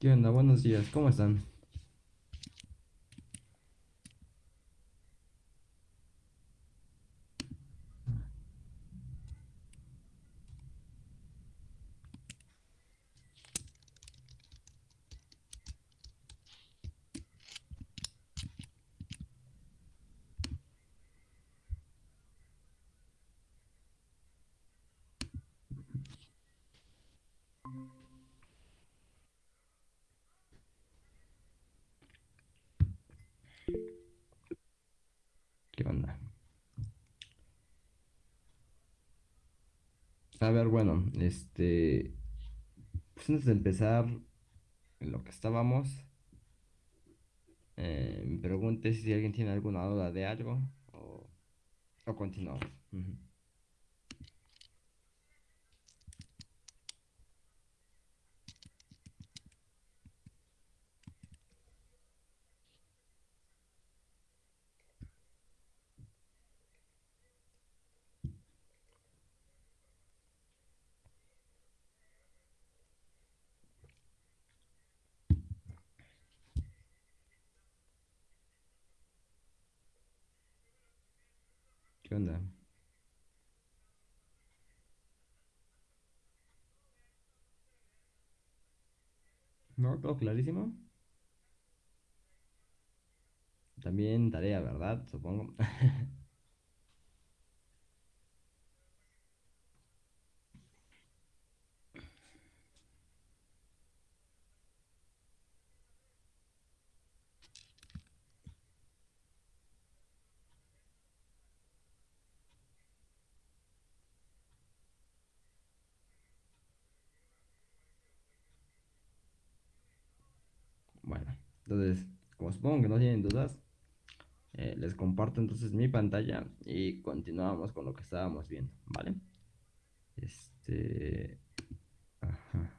¿Qué onda? Buenos días, ¿cómo están? ¿Qué onda? A ver, bueno, este, pues antes de empezar en lo que estábamos, eh, me pregunté si alguien tiene alguna duda de algo o, o continuamos. ¿Qué onda? ¿No? ¿Todo clarísimo? También tarea, ¿verdad? Supongo. Bueno, entonces, como supongo que no tienen dudas, eh, les comparto entonces mi pantalla y continuamos con lo que estábamos viendo, ¿vale? Este... Ajá.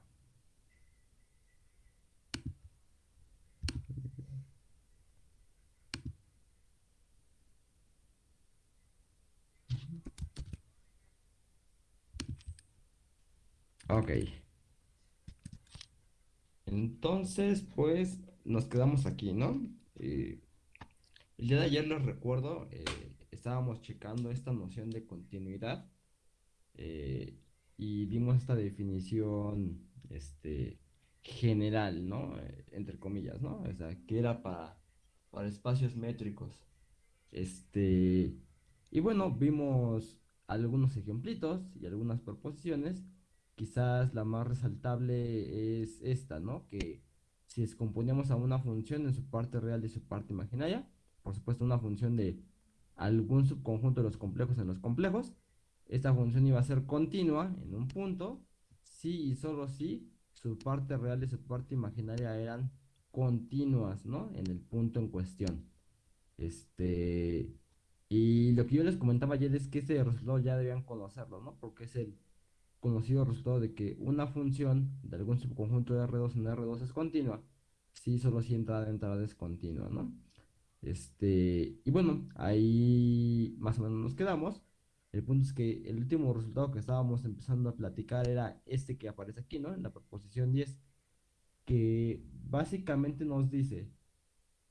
Ok. Entonces, pues nos quedamos aquí, ¿no? Eh, el día de ayer les recuerdo, eh, estábamos checando esta noción de continuidad eh, y vimos esta definición este, general, ¿no? Entre comillas, ¿no? O sea, que era para, para espacios métricos. Este, y bueno, vimos algunos ejemplitos y algunas proposiciones. Quizás la más resaltable es esta, ¿no? Que si descomponíamos a una función en su parte real y su parte imaginaria, por supuesto una función de algún subconjunto de los complejos en los complejos, esta función iba a ser continua en un punto, si y solo si su parte real y su parte imaginaria eran continuas, ¿no? En el punto en cuestión. Este, y lo que yo les comentaba ayer es que ese resultado ya debían conocerlo, ¿no? Porque es el conocido resultado de que una función de algún subconjunto de R2 en R2 es continua, si solo si entrada de entrada es continua, ¿no? Este, y bueno, ahí más o menos nos quedamos. El punto es que el último resultado que estábamos empezando a platicar era este que aparece aquí, ¿no? En la proposición 10, que básicamente nos dice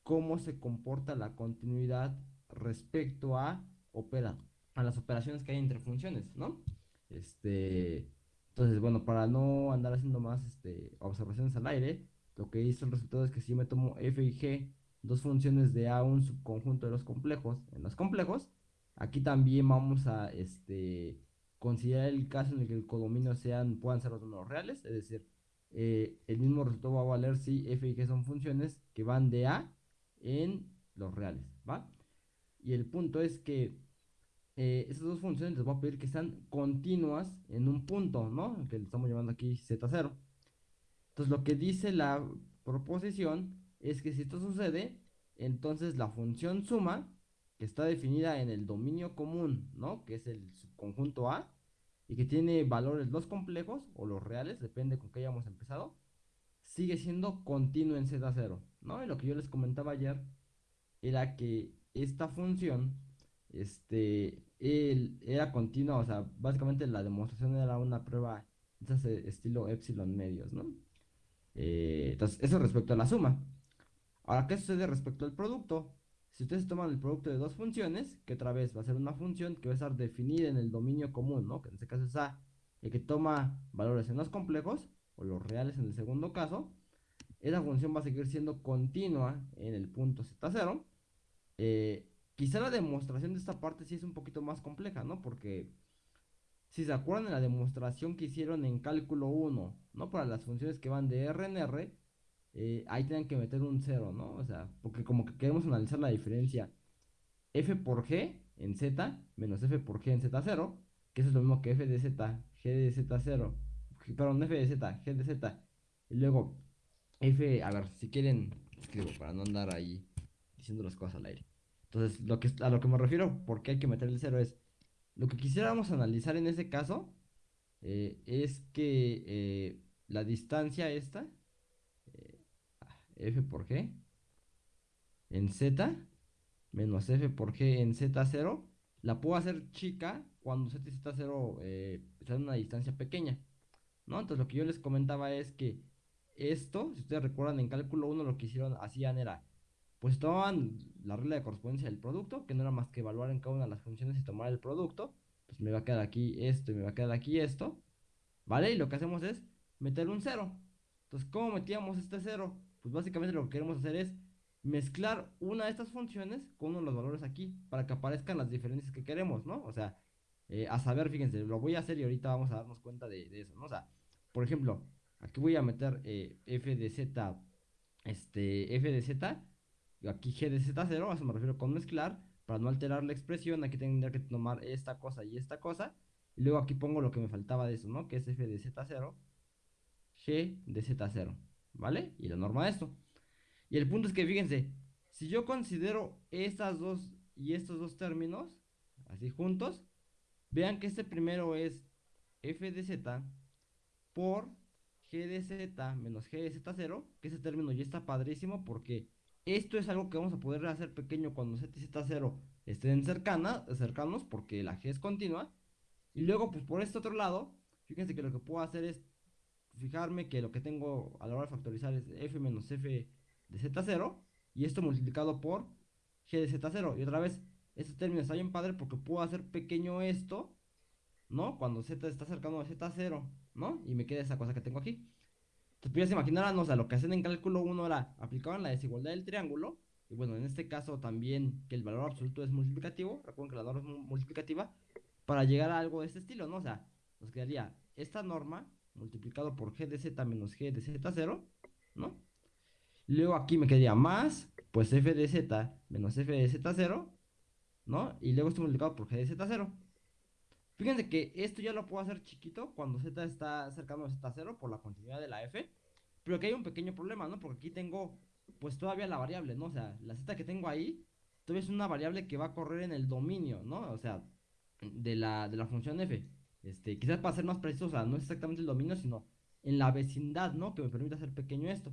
cómo se comporta la continuidad respecto a, opera, a las operaciones que hay entre funciones, ¿no? Este, entonces, bueno, para no andar haciendo más este, observaciones al aire, lo que hizo el resultado es que si yo me tomo f y g, dos funciones de A, un subconjunto de los complejos, en los complejos, aquí también vamos a este, considerar el caso en el que el codominio sean, puedan ser los números reales, es decir, eh, el mismo resultado va a valer si f y g son funciones que van de A en los reales, ¿va? Y el punto es que eh, esas dos funciones les voy a pedir que sean continuas en un punto, ¿no? Que le estamos llamando aquí z0. Entonces lo que dice la proposición es que si esto sucede, entonces la función suma, que está definida en el dominio común, ¿no? Que es el subconjunto A, y que tiene valores los complejos o los reales, depende con qué hayamos empezado, sigue siendo continuo en Z0, ¿no? Y lo que yo les comentaba ayer era que esta función este, era continua, o sea, básicamente la demostración era una prueba de estilo epsilon medios, ¿no? Eh, entonces, eso respecto a la suma. Ahora, ¿qué sucede respecto al producto? Si ustedes toman el producto de dos funciones, que otra vez va a ser una función que va a estar definida en el dominio común, ¿no? Que en este caso es A, y que toma valores en los complejos, o los reales en el segundo caso, esa función va a seguir siendo continua en el punto Z0. Eh, quizá la demostración de esta parte sí es un poquito más compleja, ¿no? Porque si se acuerdan de la demostración que hicieron en cálculo 1, ¿no? Para las funciones que van de R en R, eh, ahí tienen que meter un 0, ¿no? O sea, porque como que queremos analizar la diferencia f por g en z menos f por g en z0, que eso es lo mismo que f de z, g de z0, perdón, f de z, g de z, y luego f, a ver, si quieren, escribo para no andar ahí diciendo las cosas al aire. Entonces, lo que, a lo que me refiero, porque hay que meter el 0 es, lo que quisiéramos analizar en ese caso, eh, es que eh, la distancia esta, f por g en z menos f por g en z0 la puedo hacer chica cuando z y z0 eh, están en una distancia pequeña ¿no? entonces lo que yo les comentaba es que esto, si ustedes recuerdan en cálculo 1 lo que hicieron, hacían era pues tomaban la regla de correspondencia del producto, que no era más que evaluar en cada una de las funciones y tomar el producto, pues me va a quedar aquí esto y me va a quedar aquí esto, ¿vale? Y lo que hacemos es meter un 0. Entonces, ¿cómo metíamos este 0? pues básicamente lo que queremos hacer es mezclar una de estas funciones con uno de los valores aquí para que aparezcan las diferencias que queremos, ¿no? O sea, eh, a saber, fíjense, lo voy a hacer y ahorita vamos a darnos cuenta de, eso, ¿no? O sea, por ejemplo, aquí voy a meter eh, f de z, este, f de z, aquí g de z0, a eso me refiero con mezclar, para no alterar la expresión, aquí tendría que tomar esta cosa y esta cosa, y luego aquí pongo lo que me faltaba de eso, ¿no? Que es f de z0, g de z0. ¿vale? Y la norma de esto. Y el punto es que fíjense, si yo considero estas dos y estos dos términos, así juntos, vean que este primero es f de z por g de z menos g de z0, que ese término ya está padrísimo porque esto es algo que vamos a poder hacer pequeño cuando z y z0 estén cercana, cercanos porque la g es continua. Y luego, pues por este otro lado, fíjense que lo que puedo hacer es fijarme que lo que tengo a la hora de factorizar es f menos f de z0 y esto multiplicado por g de z0 y otra vez este término está bien padre porque puedo hacer pequeño esto ¿no? cuando z está cercano a z0 ¿no? y me queda esa cosa que tengo aquí entonces puedes imaginar o sea, lo que hacen en cálculo 1 era aplicaban la desigualdad del triángulo y bueno, en este caso también que el valor absoluto es multiplicativo recuerden que la norma es multiplicativa para llegar a algo de este estilo, ¿no? o sea, nos quedaría esta norma multiplicado por g de z menos g de z0, ¿no? Luego aquí me quedaría más, pues f de z menos f de z0, ¿no? Y luego esto multiplicado por g de z0. Fíjense que esto ya lo puedo hacer chiquito cuando z está cercano a z0 por la continuidad de la f. Pero aquí hay un pequeño problema, ¿no? Porque aquí tengo, pues todavía la variable, ¿no? O sea, la z que tengo ahí, todavía es una variable que va a correr en el dominio, ¿no? O sea, de la, de la función f. Este, quizás para ser más preciso, o sea, no es exactamente el dominio, sino en la vecindad, ¿no? Que me permite hacer pequeño esto.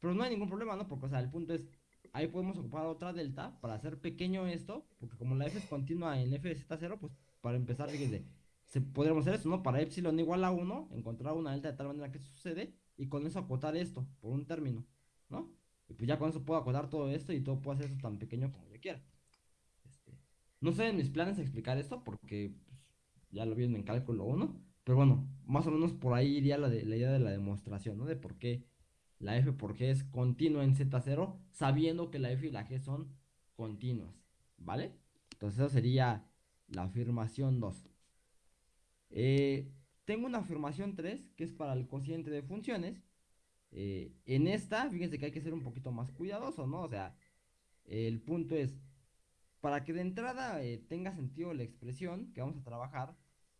Pero no hay ningún problema, ¿no? Porque, o sea, el punto es, ahí podemos ocupar otra delta para hacer pequeño esto, porque como la f es continua en f de z0, pues para empezar, fíjense, se, podríamos hacer esto, ¿no? Para epsilon igual a 1, encontrar una delta de tal manera que sucede, y con eso acotar esto por un término, ¿no? Y pues ya con eso puedo acotar todo esto y todo puedo hacer esto tan pequeño como yo quiera. Este, no sé en mis planes explicar esto porque ya lo vieron en cálculo 1, pero bueno, más o menos por ahí iría la, la idea de la demostración, ¿no? De por qué la f por g es continua en z0, sabiendo que la f y la g son continuas, ¿vale? Entonces eso sería la afirmación 2. Eh, tengo una afirmación 3, que es para el cociente de funciones. Eh, en esta, fíjense que hay que ser un poquito más cuidadoso, ¿no? O sea, el punto es, para que de entrada eh, tenga sentido la expresión que vamos a trabajar,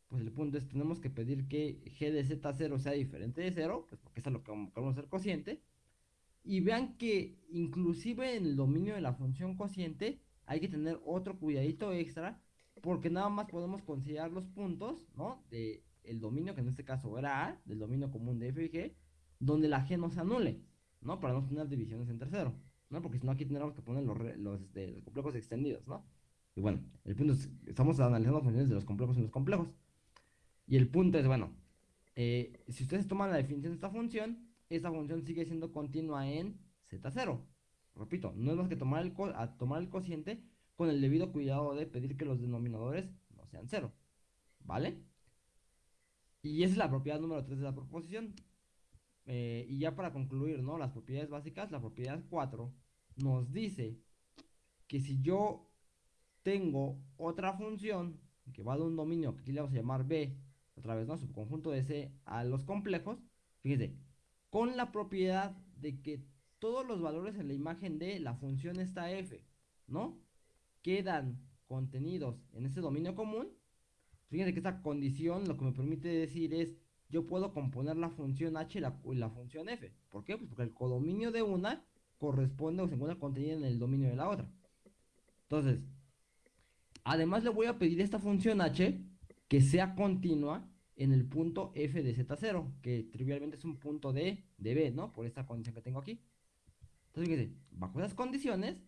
pues el punto es tenemos que pedir que g de z0 sea diferente de 0, pues porque es lo que vamos a hacer cociente. Y vean que inclusive en el dominio de la función cociente hay que tener otro cuidadito extra, porque nada más podemos considerar los puntos, ¿no? De el dominio, que en este caso era A, del dominio común de f y g, donde la g no se anule, ¿no? Para no tener divisiones en tercero. ¿no? Porque si no, aquí tendríamos que poner los, los, este, los, complejos extendidos, ¿no? Y bueno, el punto es, estamos analizando funciones de los complejos en los complejos. Y el punto es, bueno, eh, si ustedes toman la definición de esta función, esta función sigue siendo continua en z0. Repito, no es más que tomar el, a tomar el cociente con el debido cuidado de pedir que los denominadores no sean cero. ¿Vale? Y esa es la propiedad número 3 de la proposición. Eh, y ya para concluir, ¿no? Las propiedades básicas, la propiedad 4 nos dice que si yo tengo otra función que va de un dominio que aquí le vamos a llamar B, otra vez, ¿no? Subconjunto de C a los complejos, fíjense, con la propiedad de que todos los valores en la imagen de la función esta f, ¿no? Quedan contenidos en ese dominio común. Fíjense que esta condición lo que me permite decir es, yo puedo componer la función h y la, función f. ¿Por qué? Pues porque el codominio de una corresponde o se encuentra contenido en el dominio de la otra. Entonces, además le voy a pedir esta función h que sea continua en el punto f de z0, que trivialmente es un punto de, de b, ¿no? Por esta condición que tengo aquí. Entonces, fíjense, bajo esas condiciones,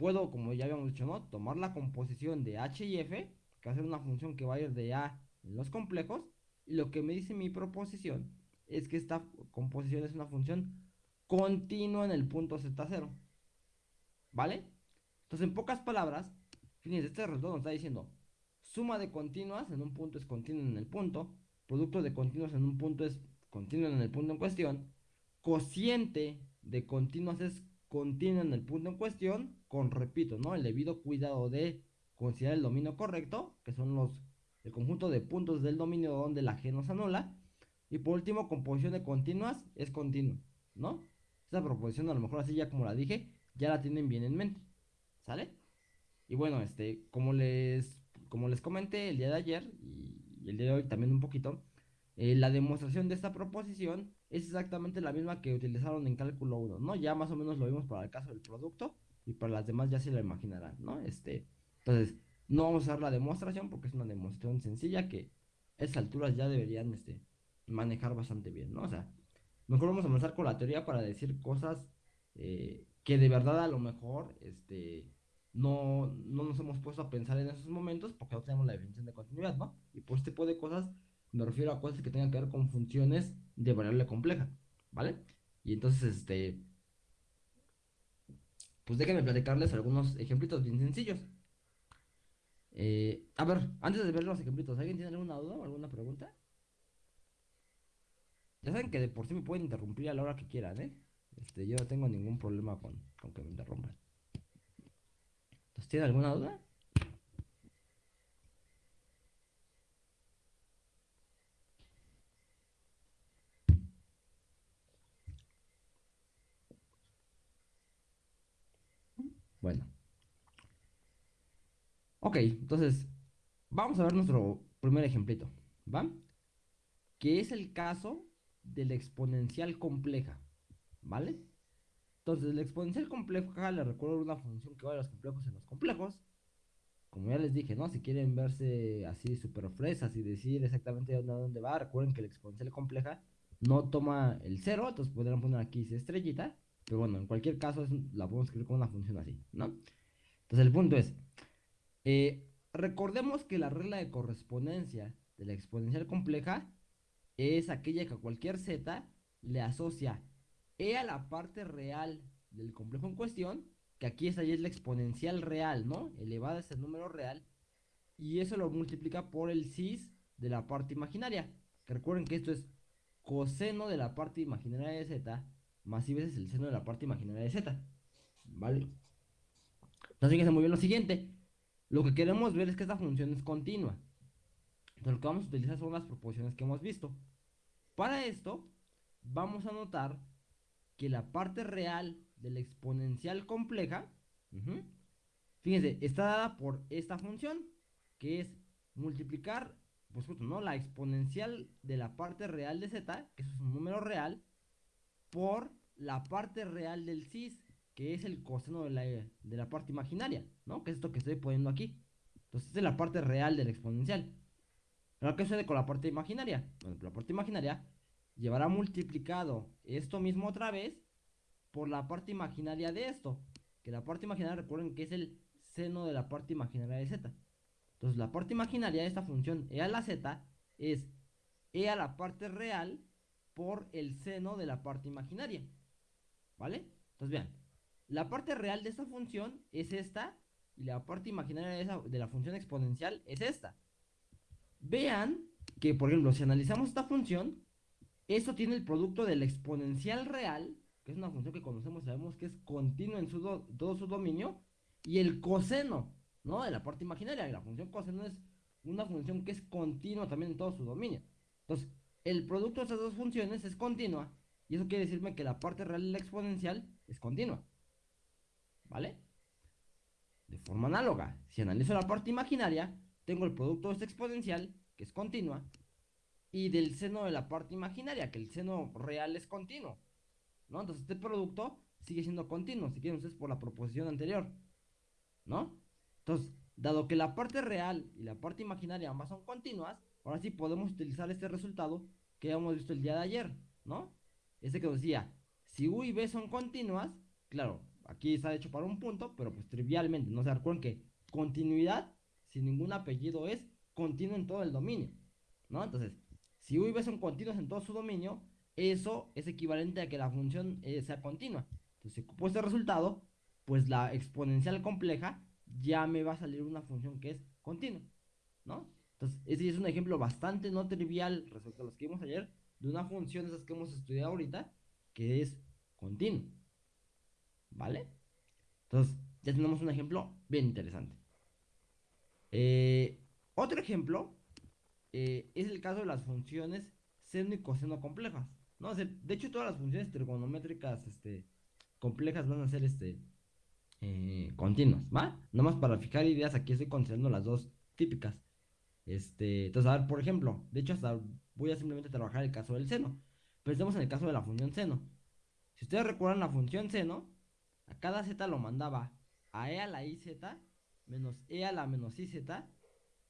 puedo, como ya habíamos dicho, ¿no? Tomar la composición de h y f, que va a ser una función que va a ir de a en los complejos, y lo que me dice mi proposición es que esta composición es una función continua en el punto z0. ¿Vale? Entonces, en pocas palabras, fíjense, este resultado nos está diciendo Suma de continuas en un punto es continua en el punto. Producto de continuas en un punto es continuo en el punto en cuestión. Cociente de continuas es continuo en el punto en cuestión. Con, repito, ¿no? El debido cuidado de considerar el dominio correcto, que son los el conjunto de puntos del dominio donde la g nos anula. Y por último, composición de continuas es continuo, ¿no? Esta proposición a lo mejor así ya como la dije, ya la tienen bien en mente. ¿Sale? Y bueno, este, como les como les comenté el día de ayer y, el día de hoy también un poquito, eh, la demostración de esta proposición es exactamente la misma que utilizaron en cálculo 1, ¿no? Ya más o menos lo vimos para el caso del producto y para las demás ya se lo imaginarán, ¿no? Este, entonces, no vamos a hacer la demostración porque es una demostración sencilla que a esas alturas ya deberían este, manejar bastante bien, ¿no? O sea, mejor vamos a empezar con la teoría para decir cosas eh, que de verdad a lo mejor, este, no, no nos hemos puesto a pensar en esos momentos porque no tenemos la definición de continuidad, ¿no? Y por este tipo de cosas me refiero a cosas que tengan que ver con funciones de variable compleja, ¿vale? Y entonces, este, pues déjenme platicarles algunos ejemplitos bien sencillos. Eh, a ver, antes de ver los ejemplitos, ¿alguien tiene alguna duda o alguna pregunta? Ya saben que de por sí me pueden interrumpir a la hora que quieran, ¿eh? Este, yo no tengo ningún problema con, con que me interrumpan. ¿Tiene alguna duda? Bueno. Ok, entonces vamos a ver nuestro primer ejemplito, ¿va? Que es el caso de la exponencial compleja, ¿vale? Entonces, la exponencial compleja le recuerdo una función que va de los complejos en los complejos. Como ya les dije, ¿no? Si quieren verse así súper fresas y decir exactamente dónde, dónde va, recuerden que la exponencial compleja no toma el cero, entonces podrían poner aquí estrellita. Pero bueno, en cualquier caso la podemos escribir con una función así, ¿no? Entonces el punto es, eh, recordemos que la regla de correspondencia de la exponencial compleja es aquella que a cualquier z le asocia e a la parte real del complejo en cuestión, que aquí esta ya es la exponencial real, ¿no? Elevada es el número real, y eso lo multiplica por el cis de la parte imaginaria. Que recuerden que esto es coseno de la parte imaginaria de z, más y veces el seno de la parte imaginaria de z. ¿Vale? Entonces fíjense muy bien lo siguiente. Lo que queremos ver es que esta función es continua. Entonces lo que vamos a utilizar son las proporciones que hemos visto. Para esto, vamos a notar que la parte real de la exponencial compleja, fíjense, está dada por esta función, que es multiplicar, pues justo, ¿no? La exponencial de la parte real de z, que es un número real, por la parte real del cis, que es el coseno de la, de la parte imaginaria, ¿no? Que es esto que estoy poniendo aquí. Entonces, esta es la parte real de la exponencial. ¿Pero qué sucede con la parte imaginaria? Bueno, la parte imaginaria llevará multiplicado esto mismo otra vez por la parte imaginaria de esto. Que la parte imaginaria, recuerden que es el seno de la parte imaginaria de z. Entonces la parte imaginaria de esta función e a la z es e a la parte real por el seno de la parte imaginaria. ¿Vale? Entonces vean, la parte real de esta función es esta y la parte imaginaria de, de la función exponencial es esta. Vean que, por ejemplo, si analizamos esta función, esto tiene el producto del exponencial real, que es una función que conocemos, sabemos que es continua en todo su dominio, y el coseno, ¿no? De la parte imaginaria. la función coseno es una función que es continua también en todo su dominio. Entonces, el producto de estas dos funciones es continua, y eso quiere decirme que la parte real de la exponencial es continua. ¿Vale? De forma análoga, si analizo la parte imaginaria, tengo el producto de esta exponencial, que es continua, y del seno de la parte imaginaria, que el seno real es continuo. ¿No? Entonces este producto sigue siendo continuo, si quieren ustedes por la proposición anterior. ¿No? Entonces, dado que la parte real y la parte imaginaria ambas son continuas, ahora sí podemos utilizar este resultado que hemos visto el día de ayer, ¿no? Este que decía, si U y B son continuas, claro, aquí está hecho para un punto, pero pues trivialmente, no se acuerdan que continuidad sin ningún apellido es continuo en todo el dominio, ¿no? Entonces, si U y B son continuos en todo su dominio, eso es equivalente a que la función eh, sea continua. Entonces, si ocupo este resultado, pues la exponencial compleja ya me va a salir una función que es continua, ¿no? Entonces, ese es un ejemplo bastante no trivial respecto a los que vimos ayer, de una función de esas que hemos estudiado ahorita, que es continua, ¿vale? Entonces, ya tenemos un ejemplo bien interesante. Eh, otro ejemplo eh, es el caso de las funciones seno y coseno complejas. ¿no? de hecho, todas las funciones trigonométricas este, complejas van a ser este, eh, continuas, ¿va? Nomás para fijar ideas, aquí estoy considerando las dos típicas. Este, entonces, a ver, por ejemplo, de hecho, hasta voy a simplemente trabajar el caso del seno. Pensemos en el caso de la función seno. Si ustedes recuerdan la función seno, a cada z lo mandaba a e a la iz menos e a la menos iz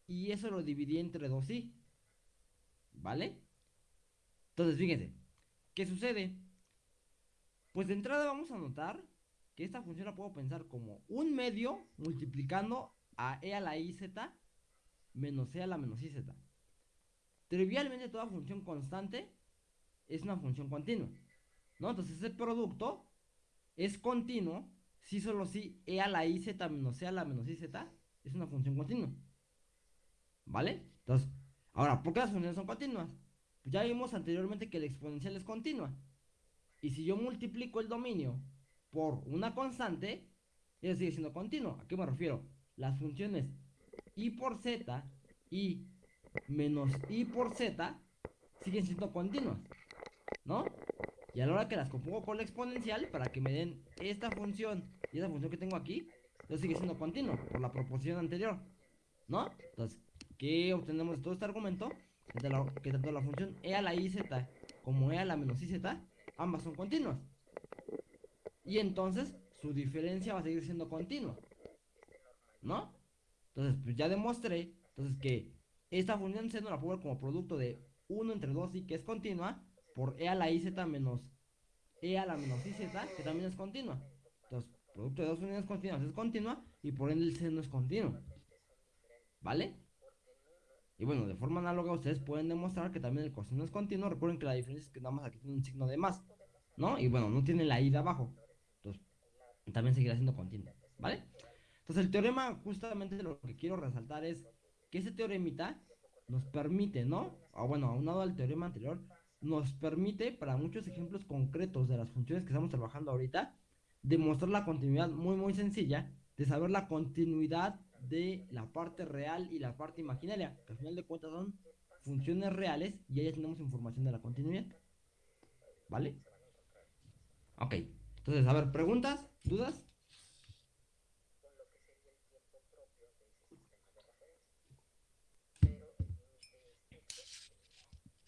y eso lo dividí entre 2i. ¿Vale? Entonces, fíjense, ¿qué sucede? Pues de entrada vamos a notar que esta función la puedo pensar como un medio multiplicando a e a la iz menos e a la menos iz. Trivialmente toda función constante es una función continua. ¿No? Entonces ese producto es continuo si solo si e a la iz menos e a la menos iz es una función continua. ¿Vale? Entonces, ahora, ¿por qué las funciones son continuas? Pues ya vimos anteriormente que la exponencial es continua. Y si yo multiplico el dominio por una constante, ella sigue siendo continuo. ¿A qué me refiero? Las funciones i por z y menos i por z siguen siendo continuas. ¿No? Y a la hora que las compongo con la exponencial, para que me den esta función y esa función que tengo aquí, entonces sigue siendo continuo por la proposición anterior. ¿No? Entonces, ¿Qué obtenemos de todo este argumento? Que, tanto la función e a la iz como e a la menos iz, ambas son continuas. Y entonces su diferencia va a seguir siendo continua. ¿No? Entonces, pues ya demostré entonces que esta función seno la puedo ver como producto de 1 entre 2 y que es continua por e a la iz menos e a la menos iz, que también es continua. Entonces, producto de dos funciones continuas es continua y por ende el seno es continuo. ¿Vale? Y bueno, de forma análoga ustedes pueden demostrar que también el coseno es continuo. Recuerden que la diferencia es que nada más aquí tiene un signo de más, ¿no? Y bueno, no tiene la i de abajo. Entonces, también seguirá siendo continuo, ¿vale? Entonces, el teorema, justamente lo que quiero resaltar es que ese teoremita nos permite, ¿no? O bueno, aunado al teorema anterior, nos permite, para muchos ejemplos concretos de las funciones que estamos trabajando ahorita, demostrar la continuidad muy, muy sencilla de saber la continuidad de la parte real y la parte imaginaria, que al final de cuentas son funciones reales y ahí ya tenemos información de la continuidad. ¿Vale? Ok, entonces, a ver, preguntas, dudas.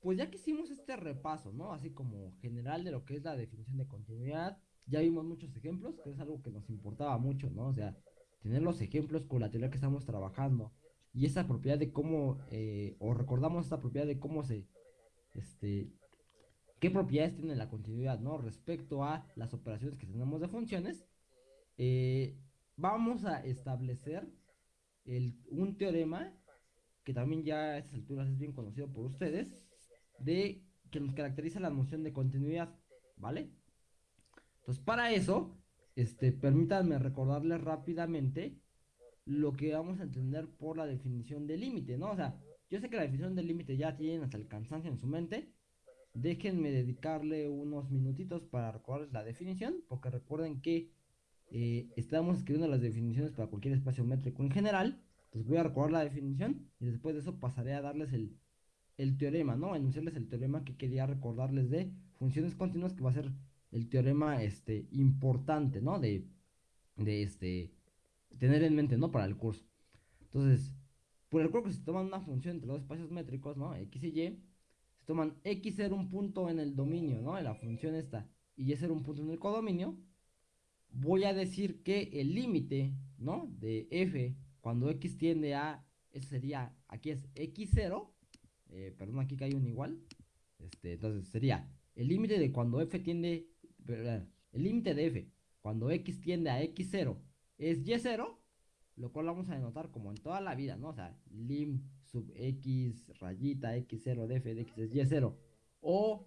pues ya que hicimos este repaso, ¿no? Así como general de lo que es la definición de continuidad, ya vimos muchos ejemplos, que es algo que nos importaba mucho, ¿no? O sea, tener los ejemplos con la teoría que estamos trabajando y esa propiedad de cómo, eh, o recordamos esta propiedad de cómo se, este, qué propiedades tiene la continuidad, ¿no? Respecto a las operaciones que tenemos de funciones, eh, vamos a establecer el, un teorema que también ya a estas alturas es bien conocido por ustedes, de que nos caracteriza la noción de continuidad, ¿vale? Entonces, para eso, este, permítanme recordarles rápidamente lo que vamos a entender por la definición de límite, ¿no? O sea, yo sé que la definición de límite ya tienen hasta el cansancio en su mente. Déjenme dedicarle unos minutitos para recordarles la definición, porque recuerden que eh, estamos escribiendo las definiciones para cualquier espacio métrico en general. Entonces voy a recordar la definición y después de eso pasaré a darles el, el teorema, ¿no? Enunciarles el teorema que quería recordarles de funciones continuas, que va a ser el teorema este, importante, ¿no? De, de este, tener en mente, ¿no? Para el curso. Entonces, por el que se toman una función entre dos espacios métricos, ¿no? X y Y, se toman X ser un punto en el dominio, ¿no? En la función esta, y Y ser un punto en el codominio, voy a decir que el límite, ¿no? De F, cuando X tiende a, eso sería, aquí es X0, eh, perdón, aquí cae un igual, este, entonces sería el límite de cuando F tiende, el límite de F, cuando X tiende a X0 es Y0, lo cual vamos a denotar como en toda la vida, ¿no? O sea, lim sub X rayita X0 de F de X es Y0. O,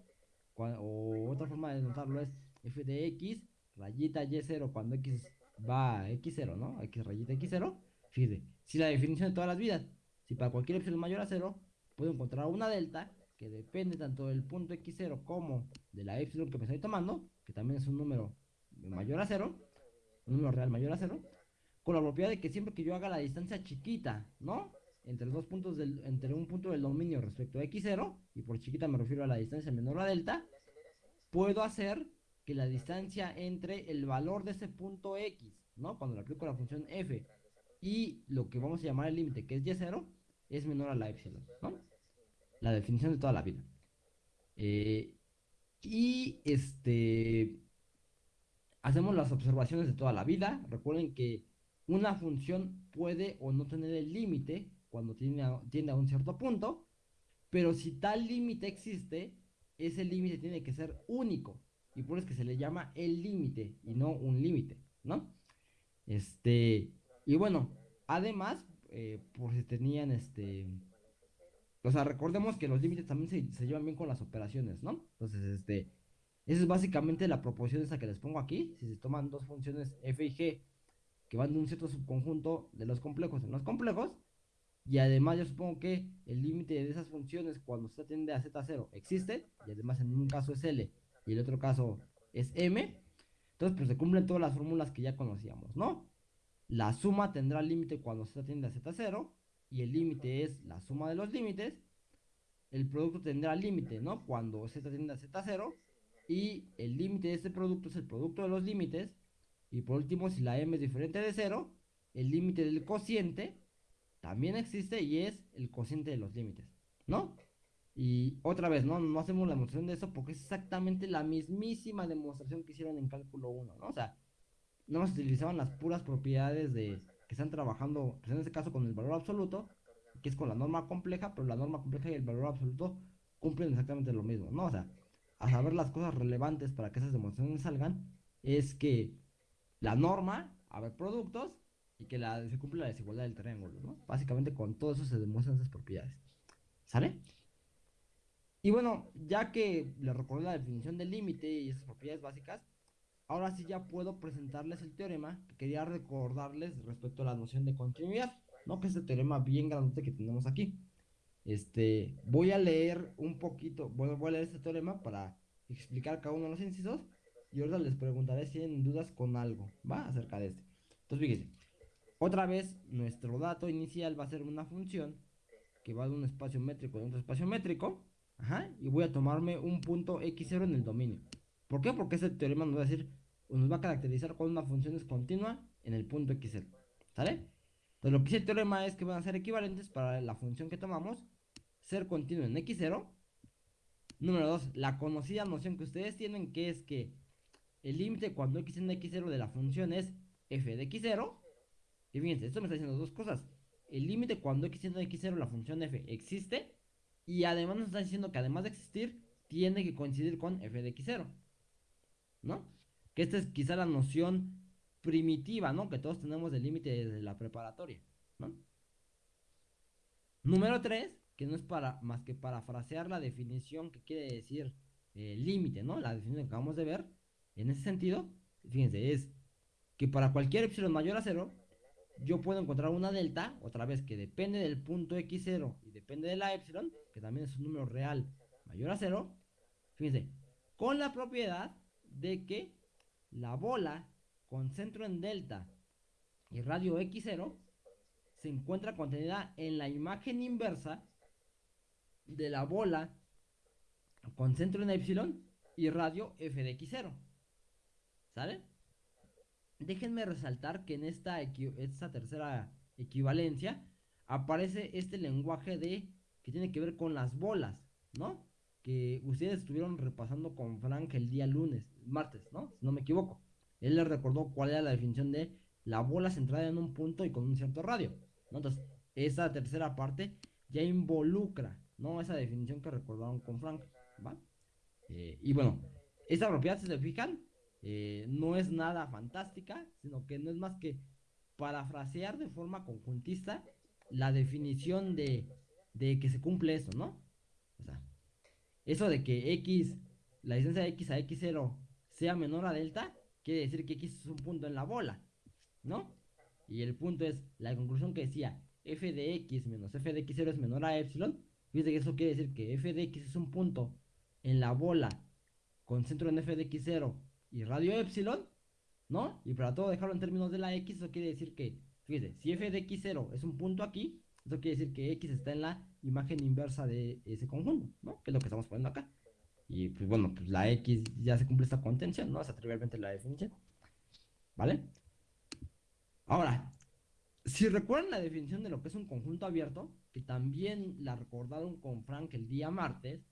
o otra forma de denotarlo es F de X rayita Y0 cuando X va a X0, ¿no? X rayita X0. Fíjate, si la definición de todas las vidas, si para cualquier epsilon mayor a 0, puedo encontrar una delta que depende tanto del punto X0 como de la epsilon que me estoy tomando, que también es un número mayor a 0 un número real mayor a cero, con la propiedad de que siempre que yo haga la distancia chiquita, ¿no? Entre los dos puntos del, entre un punto del dominio respecto a x0, y por chiquita me refiero a la distancia menor a delta, puedo hacer que la distancia entre el valor de ese punto x, ¿no? Cuando le aplico la función f, y lo que vamos a llamar el límite, que es y0, es menor a la epsilon, ¿no? La definición de toda la vida. Eh, y este Hacemos las observaciones de toda la vida. Recuerden que una función puede o no tener el límite cuando tiende a, un cierto punto, pero si tal límite existe, ese límite tiene que ser único. Y por eso es que se le llama el límite y no un límite, ¿no? Este, y bueno, además, eh, por si tenían este. O sea, recordemos que los límites también se, llevan bien con las operaciones, ¿no? Entonces, este esa es básicamente la proporción esa que les pongo aquí. Si se toman dos funciones f y g que van de un cierto subconjunto de los complejos en los complejos, y además yo supongo que el límite de esas funciones cuando se atiende a z0 existe, y además en un caso es L y el otro caso es M, entonces pues se cumplen todas las fórmulas que ya conocíamos, ¿no? La suma tendrá límite cuando se atiende a z0 y el límite es la suma de los límites. El producto tendrá límite, ¿no? Cuando z atiende a z0 y el límite de este producto es el producto de los límites. Y por último, si la m es diferente de 0, el límite del cociente también existe y es el cociente de los límites, ¿no? Y otra vez, ¿no? No hacemos la demostración de eso porque es exactamente la mismísima demostración que hicieron en cálculo 1, ¿no? O sea, no se utilizaban las puras propiedades de que están trabajando, pues en este caso con el valor absoluto, que es con la norma compleja, pero la norma compleja y el valor absoluto cumplen exactamente lo mismo, ¿no? O sea, a saber las cosas relevantes para que esas demostraciones salgan, es que la norma, a ver productos, y que la, se cumple la desigualdad del triángulo, ¿no? Básicamente con todo eso se demuestran esas propiedades. ¿Sale? Y bueno, ya que les recordé la definición del límite y esas propiedades básicas, ahora sí ya puedo presentarles el teorema que quería recordarles respecto a la noción de continuidad, ¿no? Que es el teorema bien grande que tenemos aquí. Este, voy a leer un poquito, bueno, voy a leer este teorema para explicar cada uno de los incisos y ahora les preguntaré si tienen dudas con algo, ¿va? Acerca de este. Entonces, fíjense, otra vez nuestro dato inicial va a ser una función que va de un espacio métrico a otro espacio métrico, ajá, y voy a tomarme un punto x0 en el dominio. ¿Por qué? Porque este teorema nos va a decir, nos va a caracterizar cuando una función es continua en el punto x0, ¿sale? Entonces, lo que dice el teorema es que van a ser equivalentes para la función que tomamos ser continuo en x0 Número dos, la conocida noción que ustedes tienen que es que el límite cuando x en x0 de la función es f de x0. Y fíjense, esto me está diciendo dos cosas. El límite cuando x en x0 la función f existe. Y además nos está diciendo que además de existir, tiene que coincidir con f de x0. ¿No? Que esta es quizá la noción primitiva, ¿no? Que todos tenemos del límite de la preparatoria, ¿no? Número 3, que no es para más que parafrasear la definición que quiere decir eh, límite, ¿no? La definición que acabamos de ver. En ese sentido, fíjense, es que para cualquier epsilon mayor a 0, yo puedo encontrar una delta, otra vez, que depende del punto x0 y depende de la epsilon, que también es un número real mayor a 0. Fíjense, con la propiedad de que la bola con centro en delta y radio x0 se encuentra contenida en la imagen inversa de la bola con centro en epsilon y radio f de x0. ¿Sale? Déjenme resaltar que en esta, esta tercera equivalencia aparece este lenguaje de que tiene que ver con las bolas, ¿no? Que ustedes estuvieron repasando con Frank el día lunes, martes, ¿no? Si no me equivoco. Él les recordó cuál era la definición de la bola centrada en un punto y con un cierto radio. ¿no? Entonces, esa tercera parte ya involucra, ¿no? Esa definición que recordaron con Frank, ¿va? Eh, y bueno, esta propiedad, si se fijan, eh, no es nada fantástica, sino que no es más que parafrasear de forma conjuntista la definición de, de que se cumple eso, ¿no? O sea, eso de que x, la distancia de x a x0 sea menor a delta, quiere decir que x es un punto en la bola, ¿no? Y el punto es la conclusión que decía f de x menos f de x0 es menor a epsilon. Fíjate que eso quiere decir que f de x es un punto en la bola con centro en f de x0 y radio epsilon, ¿no? Y para todo dejarlo en términos de la x, eso quiere decir que, fíjate, si f de x0 es un punto aquí, eso quiere decir que x está en la imagen inversa de ese conjunto, ¿no? Que es lo que estamos poniendo acá. Y pues bueno, pues la x ya se cumple esta contención, ¿no? Es trivialmente la definición. ¿Vale? Ahora, si recuerdan la definición de lo que es un conjunto abierto, que también la recordaron con Frank el día martes,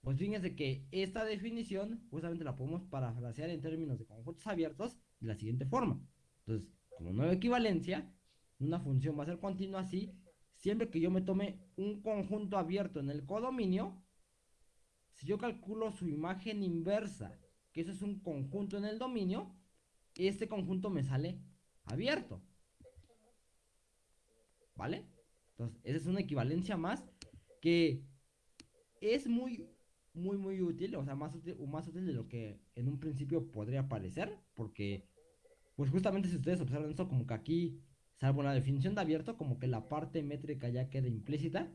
pues fíjense que esta definición justamente la podemos parafrasear en términos de conjuntos abiertos de la siguiente forma. Entonces, como nueva equivalencia, una función va a ser continua así, siempre que yo me tome un conjunto abierto en el codominio, si yo calculo su imagen inversa, que eso es un conjunto en el dominio, este conjunto me sale abierto. ¿Vale? Entonces, esa es una equivalencia más que es muy, muy, muy útil, o sea, más útil, más útil de lo que en un principio podría parecer, porque, pues justamente si ustedes observan esto, como que aquí, salvo la definición de abierto, como que la parte métrica ya queda implícita,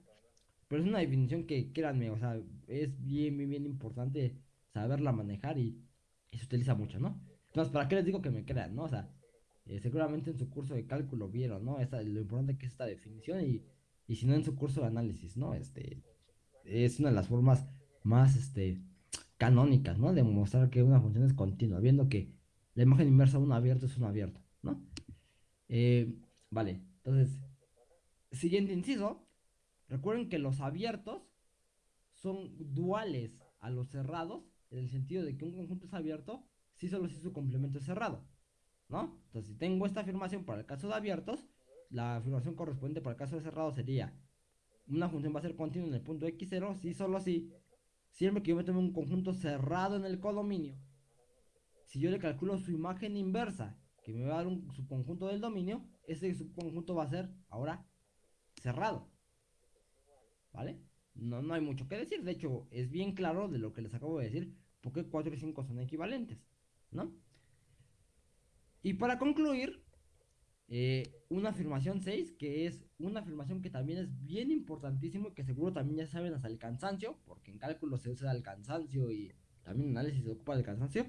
pero es una definición que, créanme, o sea, es bien, bien, bien importante saberla manejar y, se utiliza mucho, ¿no? Entonces, ¿para qué les digo que me crean, no? O sea, eh, seguramente en su curso de cálculo vieron, ¿no? Esta, lo importante que es esta definición y, y si no en su curso de análisis, ¿no? Este, es una de las formas más, este, canónicas, ¿no? De mostrar que una función es continua, viendo que la imagen inversa de uno abierto es uno abierto, ¿no? Eh, vale, entonces, siguiente inciso, Recuerden que los abiertos son duales a los cerrados, en el sentido de que un conjunto es abierto si solo si su complemento es cerrado. ¿No? Entonces, si tengo esta afirmación para el caso de abiertos, la afirmación correspondiente para el caso de cerrado sería una función va a ser continua en el punto x0 si solo si siempre que yo me tome un conjunto cerrado en el codominio si yo le calculo su imagen inversa que me va a dar un subconjunto del dominio ese subconjunto va a ser ahora cerrado ¿vale? No, no hay mucho que decir, de hecho es bien claro de lo que les acabo de decir, porque 4 y 5 son equivalentes, ¿no? Y para concluir, eh, una afirmación 6, que es una afirmación que también es bien importantísimo y que seguro también ya saben hasta el cansancio, porque en cálculo se usa el cansancio y también en análisis se ocupa del cansancio,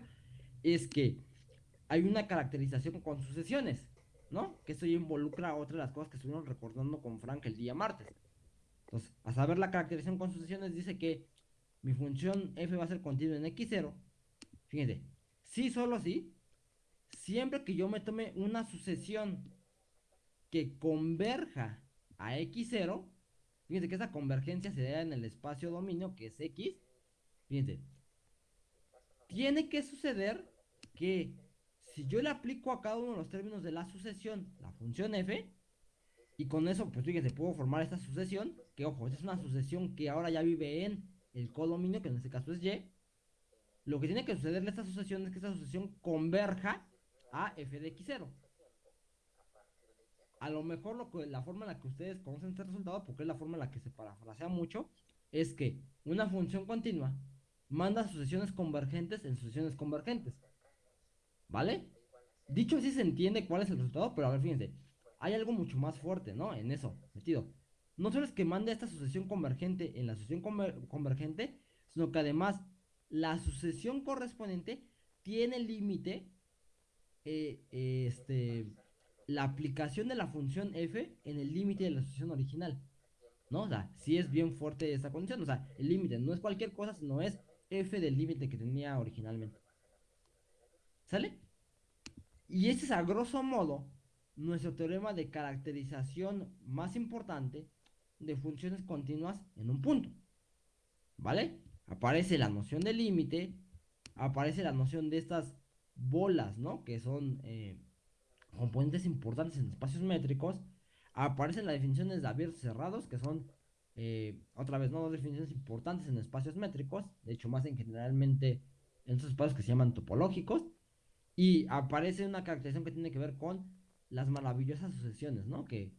es que hay una caracterización con sucesiones, ¿no? Que esto ya involucra otra de las cosas que estuvimos recordando con Frank el día martes. Entonces, a saber la caracterización con sucesiones, dice que mi función f va a ser continua en x0. Fíjense, si solo si, siempre que yo me tome una sucesión que converja a x0, fíjense que esa convergencia se da en el espacio dominio, que es x, fíjense, tiene que suceder que si yo le aplico a cada uno de los términos de la sucesión la función f, y con eso, pues fíjense, puedo formar esta sucesión, que ojo, esta es una sucesión que ahora ya vive en el codominio, que en este caso es y. Lo que tiene que suceder en esta sucesión es que esta sucesión converja a f de x0. A lo mejor que, la forma en la que ustedes conocen este resultado, porque es la forma en la que se parafrasea mucho, es que una función continua manda sucesiones convergentes en sucesiones convergentes. ¿Vale? Dicho así se entiende cuál es el resultado, pero a ver, fíjense, hay algo mucho más fuerte, ¿no? En eso, metido. No solo es que mande esta sucesión convergente en la sucesión convergente, sino que además la sucesión correspondiente tiene límite, eh, este, la aplicación de la función f en el límite de la sucesión original. ¿No? O sea, si es bien fuerte esta condición. O sea, el límite no es cualquier cosa, sino es f del límite que tenía originalmente. ¿Sale? Y ese es a grosso modo nuestro teorema de caracterización más importante de funciones continuas en un punto. ¿Vale? Aparece la noción de límite, aparece la noción de estas bolas, ¿no? Que son eh, componentes importantes en espacios métricos. Aparecen las definiciones de abiertos y cerrados, que son, eh, otra vez, ¿no? Dos definiciones importantes en espacios métricos. De hecho, más en generalmente en esos espacios que se llaman topológicos. Y aparece una caracterización que tiene que ver con las maravillosas sucesiones, ¿no? Que,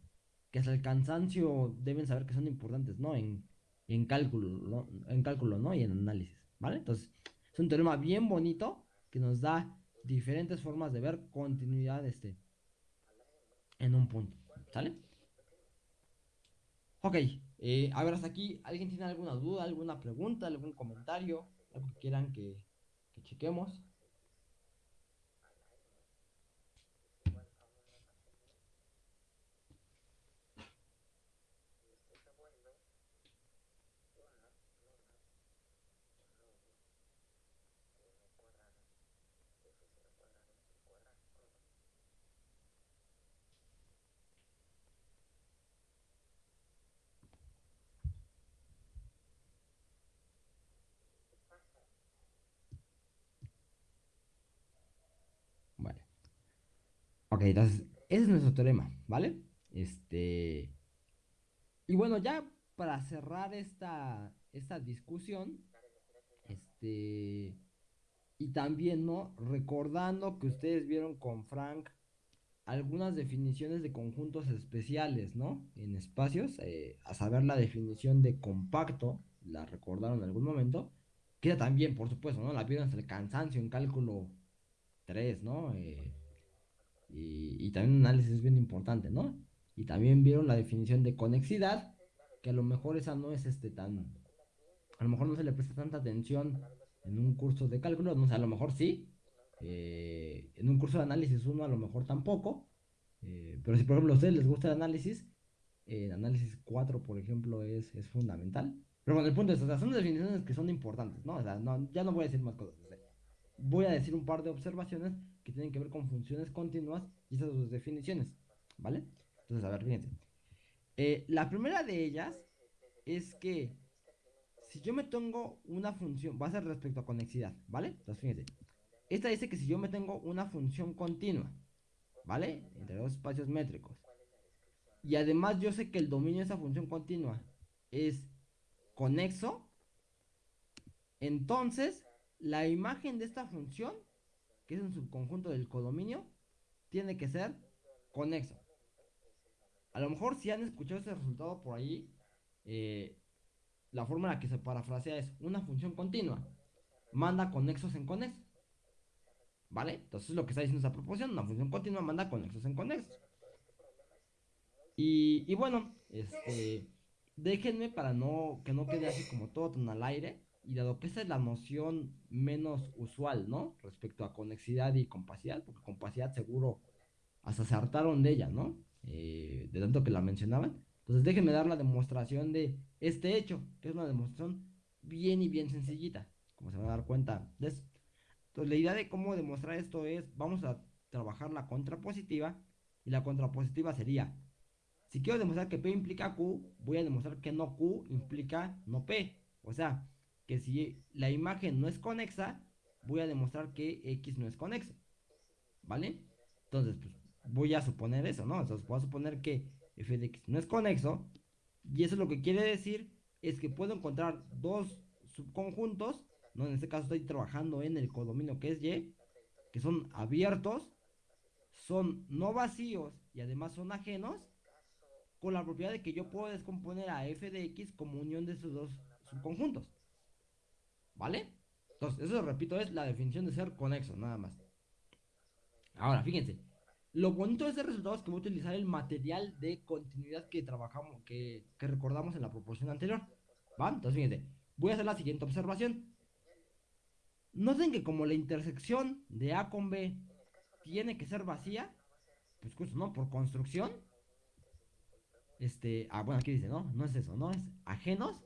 que hasta el cansancio deben saber que son importantes, ¿no? En, en cálculo, ¿no? En cálculo, ¿no? Y en análisis, ¿vale? Entonces, es un teorema bien bonito que nos da diferentes formas de ver continuidad este, en un punto, ¿sale? Ok, eh, a ver, hasta aquí, ¿alguien tiene alguna duda, alguna pregunta, algún comentario, algo que quieran que, que chequemos? Ok, entonces, ese es nuestro teorema, ¿vale? Este. Y bueno, ya para cerrar esta, esta discusión, este. Y también, ¿no? Recordando que ustedes vieron con Frank algunas definiciones de conjuntos especiales, ¿no? En espacios, eh, a saber la definición de compacto, la recordaron en algún momento, que también, por supuesto, ¿no? La vieron hasta el cansancio en cálculo 3, ¿no? Eh, y, también un análisis bien importante, ¿no? Y también vieron la definición de conexidad, que a lo mejor esa no es este tan, a lo mejor no se le presta tanta atención en un curso de cálculo, no sé, a lo mejor sí, eh, en un curso de análisis uno a lo mejor tampoco, eh, pero si por ejemplo a ustedes les gusta el análisis, el análisis 4 por ejemplo es, es fundamental. Pero bueno, el punto es, o sea, son definiciones que son importantes, ¿no? O sea, no, ya no voy a decir más cosas. voy a decir un par de observaciones que tienen que ver con funciones continuas y esas dos definiciones, ¿vale? Entonces, a ver, fíjense. Eh, la primera de ellas es que si yo me tengo una función, va a ser respecto a conexidad, ¿vale? Entonces, fíjense. Esta dice que si yo me tengo una función continua, ¿vale? Entre dos espacios métricos. Y además yo sé que el dominio de esa función continua es conexo. Entonces, la imagen de esta función que es un subconjunto del codominio, tiene que ser conexo. A lo mejor si han escuchado ese resultado por ahí, eh, la forma en la que se parafrasea es una función continua, manda conexos en conexos. ¿Vale? Entonces lo que está diciendo esa proposición, una función continua manda conexos en conexos. Y, y bueno, este, déjenme para no que no quede así como todo tan al aire y dado que esa es la noción menos usual, ¿no? Respecto a conexidad y compacidad, porque compacidad seguro hasta se hartaron de ella, ¿no? Eh, de tanto que la mencionaban. Entonces déjenme dar la demostración de este hecho, que es una demostración bien y bien sencillita, como se van a dar cuenta de eso. Entonces la idea de cómo demostrar esto es, vamos a trabajar la contrapositiva, y la contrapositiva sería, si quiero demostrar que P implica Q, voy a demostrar que no Q implica no P. O sea, que si la imagen no es conexa, voy a demostrar que X no es conexo. ¿Vale? Entonces, pues voy a suponer eso, ¿no? Entonces, voy a suponer que f de x no es conexo. Y eso lo que quiere decir es que puedo encontrar dos subconjuntos, ¿no? En este caso estoy trabajando en el codominio que es y, que son abiertos, son no vacíos y además son ajenos, con la propiedad de que yo puedo descomponer a f de x como unión de esos dos subconjuntos. ¿Vale? Entonces, eso repito, es la definición de ser conexo, nada más. Ahora, fíjense, lo bonito de este resultado es que voy a utilizar el material de continuidad que trabajamos, que, recordamos en la proporción anterior. ¿Va? Entonces, fíjense, voy a hacer la siguiente observación. Noten que como la intersección de A con B tiene que ser vacía, pues justo, ¿no? Por construcción. Este, ah, bueno, aquí dice, ¿no? No es eso, ¿no? Es ajenos.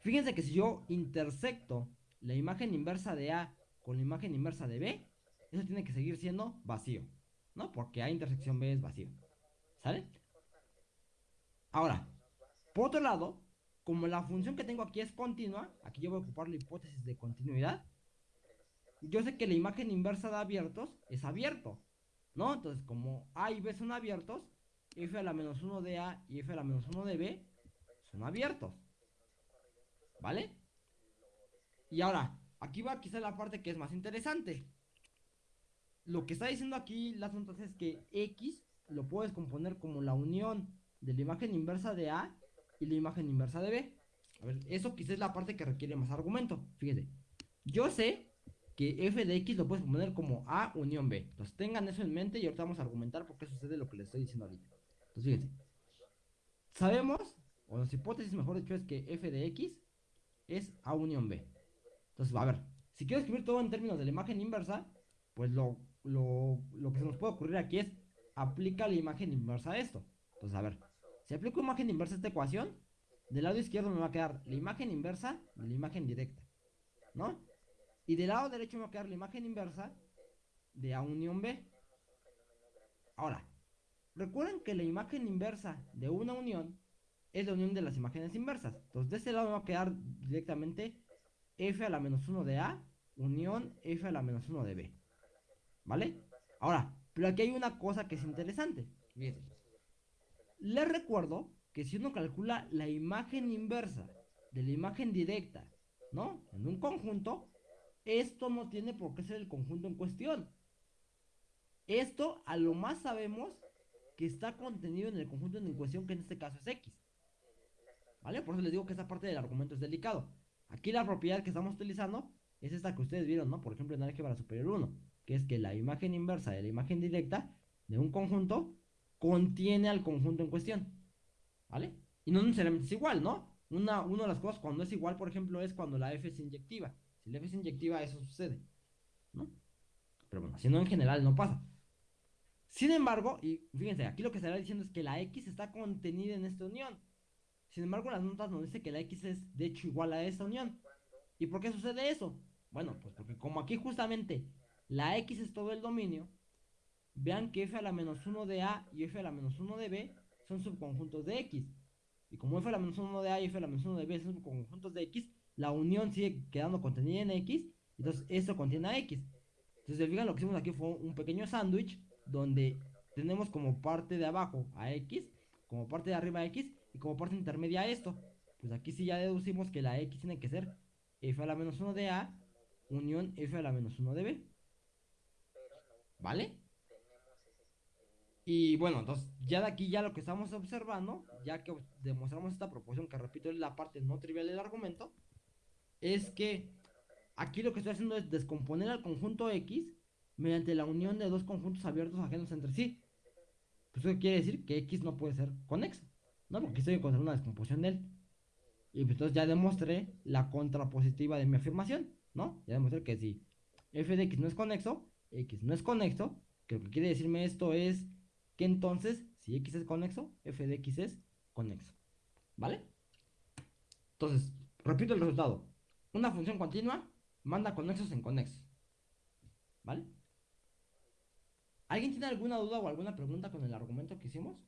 Fíjense que si yo intersecto la imagen inversa de A con la imagen inversa de B, eso tiene que seguir siendo vacío. ¿no? Porque A intersección B es vacío. ¿Sale? Ahora, por otro lado, como la función que tengo aquí es continua, aquí yo voy a ocupar la hipótesis de continuidad. Yo sé que la imagen inversa de abiertos es abierto, ¿no? Entonces, como A y B son abiertos, f a la menos 1 de A y f a la menos 1 de B son abiertos. ¿Vale? Y ahora, aquí va quizá la parte que es más interesante lo que está diciendo aquí las notas es que X lo puedes componer como la unión de la imagen inversa de A y la imagen inversa de B. A ver, eso quizás es la parte que requiere más argumento. Fíjese, yo sé que f de x lo puedes componer como A unión B. Entonces tengan eso en mente y ahorita vamos a argumentar por qué sucede lo que les estoy diciendo ahorita. Entonces fíjense, sabemos, o nuestra hipótesis mejor dicho es que f de x es A unión B. Entonces, a ver, si quiero escribir todo en términos de la imagen inversa, pues lo lo, que se nos puede ocurrir aquí es aplica la imagen inversa a esto. Entonces, a ver, si aplico imagen inversa a esta ecuación, del lado izquierdo me va a quedar la imagen inversa y la imagen directa, ¿no? Y del lado derecho me va a quedar la imagen inversa de A unión B. Ahora, recuerden que la imagen inversa de una unión es la unión de las imágenes inversas. Entonces, de este lado va a quedar directamente f a la menos 1 de A unión f a la menos 1 de B. ¿Vale? Ahora, pero aquí hay una cosa que es interesante. Les recuerdo que si uno calcula la imagen inversa de la imagen directa, ¿no? En un conjunto, esto no tiene por qué ser el conjunto en cuestión. Esto a lo más sabemos que está contenido en el conjunto en cuestión, que en este caso es X. ¿Vale? Por eso les digo que esta parte del argumento es delicado. Aquí la propiedad que estamos utilizando es esta que ustedes vieron, ¿no? Por ejemplo, en álgebra superior 1 que es que la imagen inversa de la imagen directa de un conjunto contiene al conjunto en cuestión. ¿Vale? Y no necesariamente es igual, ¿no? Una, una de las cosas cuando es igual, por ejemplo, es cuando la F es inyectiva. Si la F es inyectiva, eso sucede. ¿No? Pero bueno, si no en general no pasa. Sin embargo, y fíjense, aquí lo que se está diciendo es que la X está contenida en esta unión. Sin embargo, las notas nos dicen que la X es de hecho igual a esta unión. ¿Y por qué sucede eso? Bueno, pues porque como aquí justamente la X es todo el dominio, vean que f a la menos 1 de A y f a la menos 1 de B son subconjuntos de X. Y como f a la menos 1 de A y f a la menos 1 de B son subconjuntos de X, la unión sigue quedando contenida en X, entonces eso contiene a X. Entonces, fijan, lo que hicimos aquí fue un pequeño sándwich donde tenemos como parte de abajo a X, como parte de arriba a X y como parte intermedia a esto. Pues aquí sí ya deducimos que la X tiene que ser f a la menos 1 de A unión f a la menos 1 de B. ¿Vale? Y bueno, entonces ya de aquí ya lo que estamos observando, ya que demostramos esta proporción, que repito es la parte no trivial del argumento, es que aquí lo que estoy haciendo es descomponer al conjunto X mediante la unión de dos conjuntos abiertos ajenos entre sí. Pues eso quiere decir que X no puede ser conexo, ¿no? Porque estoy encontrando una descomposición de él. Y pues entonces ya demostré la contrapositiva de mi afirmación, ¿no? Ya demostré que si f de x no es conexo, X no es conexo, que lo que quiere decirme esto es que entonces, si X es conexo, f de X es conexo. ¿Vale? Entonces, repito el resultado. Una función continua manda conexos en conexos. ¿Vale? ¿Alguien tiene alguna duda o alguna pregunta con el argumento que hicimos?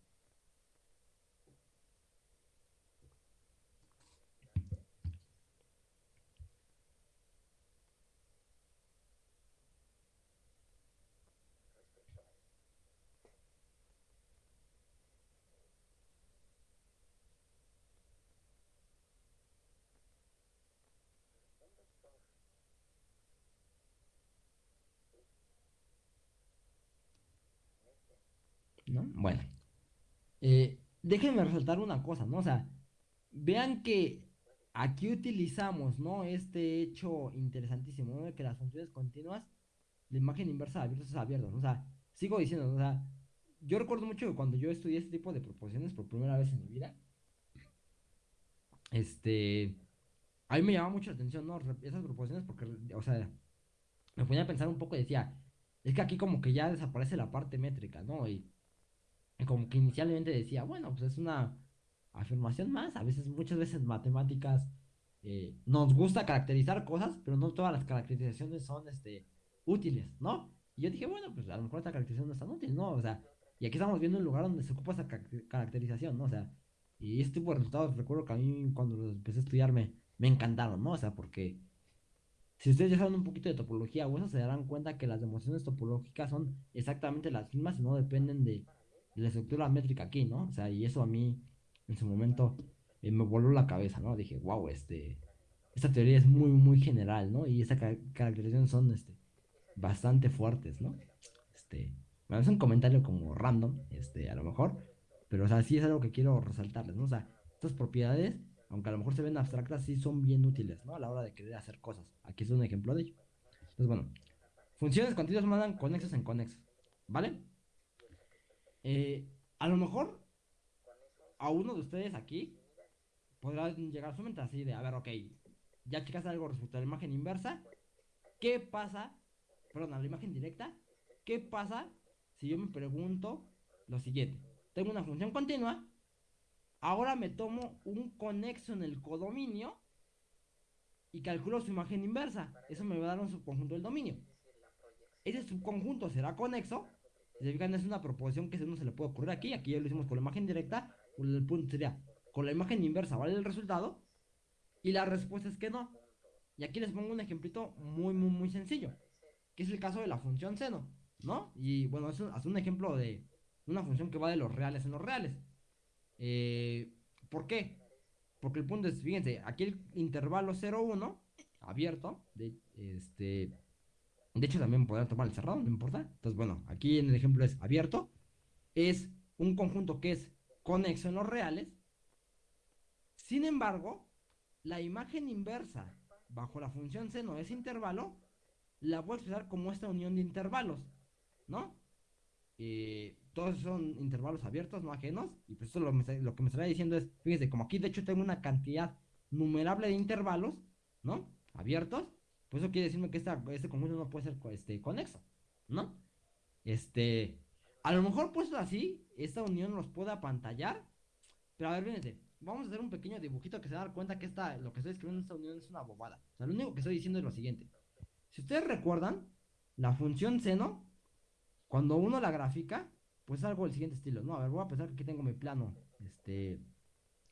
¿No? Bueno, eh, déjenme resaltar una cosa, ¿no? O sea, vean que aquí utilizamos, ¿no? Este hecho interesantísimo, ¿no? De que las funciones continuas, la imagen inversa de abiertos es abierto, ¿no? O sea, sigo diciendo, o sea, yo recuerdo mucho que cuando yo estudié este tipo de proposiciones por primera vez en mi vida, este, a mí me llamaba mucho la atención, ¿no? Esas proposiciones porque, o sea, me ponía a pensar un poco y decía, es que aquí como que ya desaparece la parte métrica, ¿no? Y, como que inicialmente decía, bueno, pues es una afirmación más, a veces, muchas veces matemáticas eh, nos gusta caracterizar cosas, pero no todas las caracterizaciones son, este, útiles, ¿no? Y yo dije, bueno, pues a lo mejor esta caracterización no es tan útil, ¿no? O sea, y aquí estamos viendo un lugar donde se ocupa esa caracterización, ¿no? O sea, y este tipo de resultados, recuerdo que a mí cuando los empecé a estudiar me, encantaron, ¿no? O sea, porque si ustedes ya saben un poquito de topología o se darán cuenta que las demostraciones topológicas son exactamente las mismas y no dependen de, la estructura métrica aquí, ¿no? O sea, y eso a mí en su momento eh, me voló la cabeza, ¿no? Dije, wow, este, esta teoría es muy, muy general, ¿no? Y esa caracterización son, este, bastante fuertes, ¿no? Este, me es un comentario como random, este, a lo mejor, pero o sea, sí es algo que quiero resaltarles, ¿no? O sea, estas propiedades, aunque a lo mejor se ven abstractas, sí son bien útiles, ¿no? A la hora de querer hacer cosas. Aquí es un ejemplo de ello. Entonces, bueno, funciones continuas mandan conexos en conexos, ¿vale? Eh, a lo mejor a uno de ustedes aquí podrá llegar a su mente así de, a ver, ok, ya checaste algo respecto a la imagen inversa, ¿qué pasa perdón, a la imagen directa, ¿qué pasa si yo me pregunto lo siguiente? Tengo una función continua, ahora me tomo un conexo en el codominio y calculo su imagen inversa. Eso me va a dar un subconjunto del dominio. Ese subconjunto será conexo. Se fijan, es una proposición que no se le puede ocurrir aquí. Aquí ya lo hicimos con la imagen directa. El punto sería, con la imagen inversa, ¿vale el resultado? Y la respuesta es que no. Y aquí les pongo un ejemplito muy, muy, muy sencillo que es el caso de la función seno, ¿no? Y bueno, es un, un ejemplo de una función que va de los reales en los reales. Eh, ¿Por qué? Porque el punto es, fíjense, aquí el intervalo 0, 1, abierto, de, este, de hecho también podrán tomar el cerrado, no importa. Entonces, bueno, aquí en el ejemplo es abierto, es un conjunto que es conexo en los reales. Sin embargo, la imagen inversa bajo la función seno de ese intervalo la voy a expresar como esta unión de intervalos, ¿no? Eh, todos son intervalos abiertos, no ajenos, y pues eso lo, lo que me estaría diciendo es, fíjense, como aquí de hecho tengo una cantidad numerable de intervalos, ¿no? Abiertos, pues eso quiere decirme que este conjunto no puede ser este, conexo, ¿no? Este, a lo mejor puesto así, esta unión los puede apantallar, pero a ver, fíjense, vamos a hacer un pequeño dibujito que se va dar cuenta que esta, lo que estoy escribiendo en esta unión es una bobada. O sea, lo único que estoy diciendo es lo siguiente. Si ustedes recuerdan, la función seno, cuando uno la grafica, pues es algo del siguiente estilo, ¿no? A ver, voy a pensar que aquí tengo mi plano, este,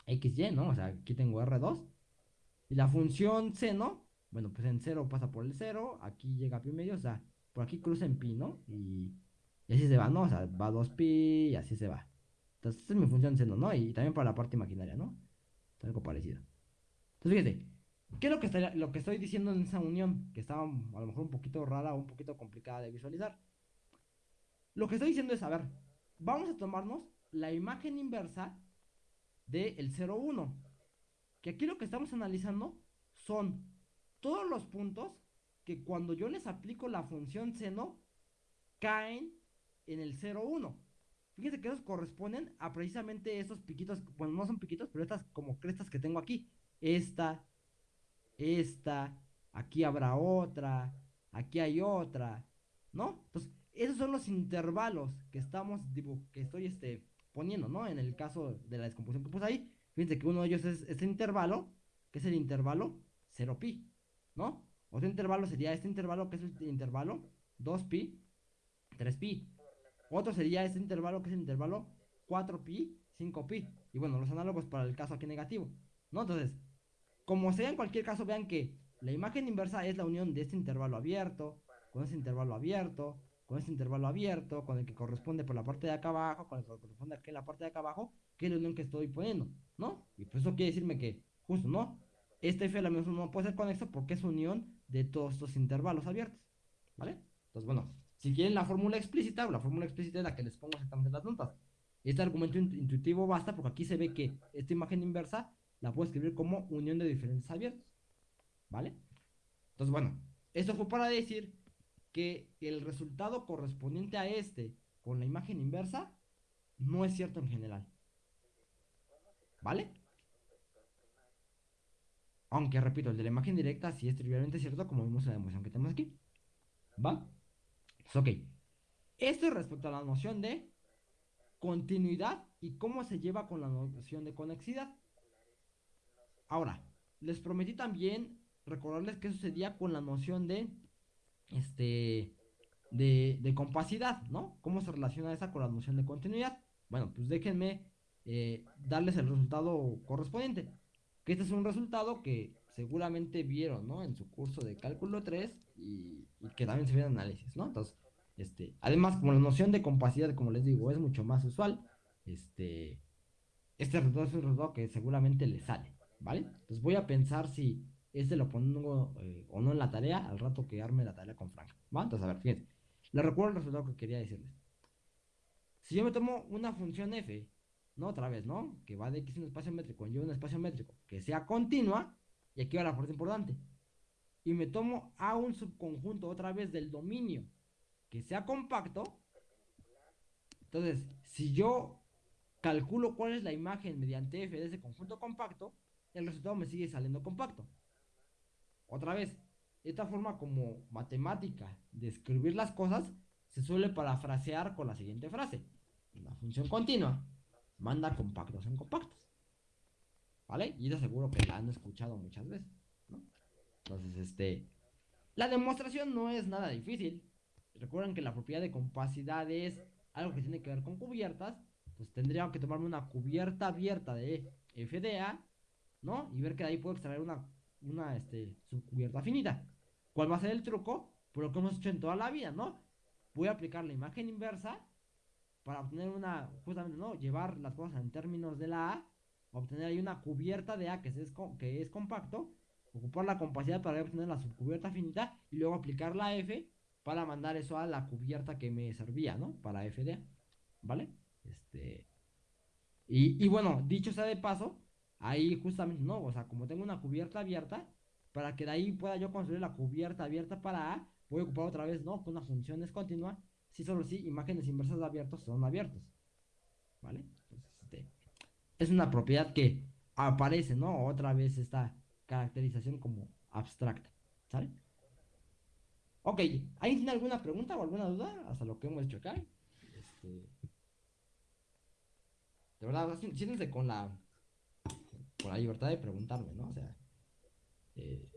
XY, ¿no? O sea, aquí tengo R2. Y la función seno, bueno, pues en 0 pasa por el 0, aquí llega a pi medio, o sea, por aquí cruza en pi, ¿no? Y, así se va, ¿no? O sea, va 2pi y así se va. Entonces, esta es mi función seno, ¿no? Y, también para la parte imaginaria, ¿no? algo parecido. Entonces, fíjense, ¿Qué es lo que, lo que estoy diciendo en esa unión? Que estaba a lo mejor un poquito rara o un poquito complicada de visualizar. Lo que estoy diciendo es, a ver, vamos a tomarnos la imagen inversa del el 0, 1. Que aquí lo que estamos analizando son todos los puntos que cuando yo les aplico la función seno caen en el 0, 1. Fíjense que esos corresponden a precisamente esos piquitos, bueno, no son piquitos, pero estas como crestas que tengo aquí. Esta, esta, aquí habrá otra, aquí hay otra, ¿no? Entonces, esos son los intervalos que estamos, que estoy este, poniendo, ¿no? En el caso de la descomposición que puse ahí, fíjense que uno de ellos es este intervalo, que es el intervalo 0pi, ¿no? Otro intervalo sería este intervalo, que es el intervalo 2pi, 3pi. Otro sería este intervalo, que es el intervalo 4pi, 5pi. Y bueno, los análogos para el caso aquí negativo, ¿no? Entonces, como sea en cualquier caso, vean que la imagen inversa es la unión de este intervalo abierto, con este intervalo abierto, con este intervalo abierto, con el que corresponde por la parte de acá abajo, con el que corresponde aquí en la parte de acá abajo, que es la unión que estoy poniendo, ¿no? Y pues eso quiere decirme que, justo, ¿no? Este f no puede ser conexo porque es unión de todos estos intervalos abiertos, ¿vale? Entonces, bueno, Si quieren la fórmula explícita, la fórmula explícita es la que les pongo exactamente en las notas. Este argumento intuitivo basta porque aquí se ve que esta imagen inversa la puedo escribir como unión de diferentes abiertos. ¿Vale? Entonces, bueno, esto fue para decir que el resultado correspondiente a este con la imagen inversa no es cierto en general. ¿Vale? Aunque, repito, el de la imagen directa sí es trivialmente cierto, como vimos en la demostración que tenemos aquí. ¿Va? ok. Esto es respecto a la noción de continuidad y cómo se lleva con la noción de conexidad. Ahora, les prometí también recordarles qué sucedía con la noción de este de, de compacidad, ¿no? ¿Cómo se relaciona esa con la noción de continuidad? Bueno, pues déjenme eh, darles el resultado correspondiente. Este es un resultado que seguramente vieron, ¿no? En su curso de cálculo 3 y, que también se ve en análisis, ¿no? Entonces, este, además, como la noción de compacidad, como les digo, es mucho más usual, este, este resultado es un resultado que seguramente le sale, ¿vale? Entonces voy a pensar si este lo pongo eh, o no en la tarea al rato que arme la tarea con Frank, ¿va? Entonces, a ver, fíjense, les recuerdo el resultado que quería decirles. Si yo me tomo una función f, ¿no? Otra vez, ¿no? Que va de x en un espacio métrico en y un espacio métrico, que sea continua, y aquí va la parte importante. Y me tomo a un subconjunto otra vez del dominio que sea compacto. Entonces, si yo calculo cuál es la imagen mediante f de ese conjunto compacto, el resultado me sigue saliendo compacto. Otra vez, esta forma como matemática de escribir las cosas se suele parafrasear con la siguiente frase. Una función continua manda compactos en compactos. ¿Vale? Y yo seguro que la han escuchado muchas veces, ¿no? Entonces, este, la demostración no es nada difícil. Recuerden que la propiedad de compacidad es algo que tiene que ver con cubiertas. Pues tendría que tomarme una cubierta abierta de FDA, ¿no? Y ver que de ahí puedo extraer una, una este, subcubierta finita. ¿Cuál va a ser el truco? Por lo que hemos hecho en toda la vida, ¿no? Voy a aplicar la imagen inversa para obtener una, justamente, ¿no? Llevar las cosas en términos de la A, obtener ahí una cubierta de A que es, que es compacto, ocupar la compacidad para obtener la subcubierta finita y luego aplicar la F para mandar eso a la cubierta que me servía, ¿no? Para FDA, ¿vale? Este... Y, y bueno, dicho sea de paso, ahí justamente, no, o sea, como tengo una cubierta abierta, para que de ahí pueda yo construir la cubierta abierta para A, voy a ocupar otra vez, ¿no? Con una función es continua si solo si imágenes inversas abiertos son abiertos. ¿Vale? Este, es una propiedad que aparece, ¿no? Otra vez esta caracterización como abstracta. ¿Sale? Ok, ¿alguien tiene alguna pregunta o alguna duda hasta lo que hemos hecho acá? Este, de verdad, siéntense con la, con la libertad de preguntarme, ¿no? O sea, eh,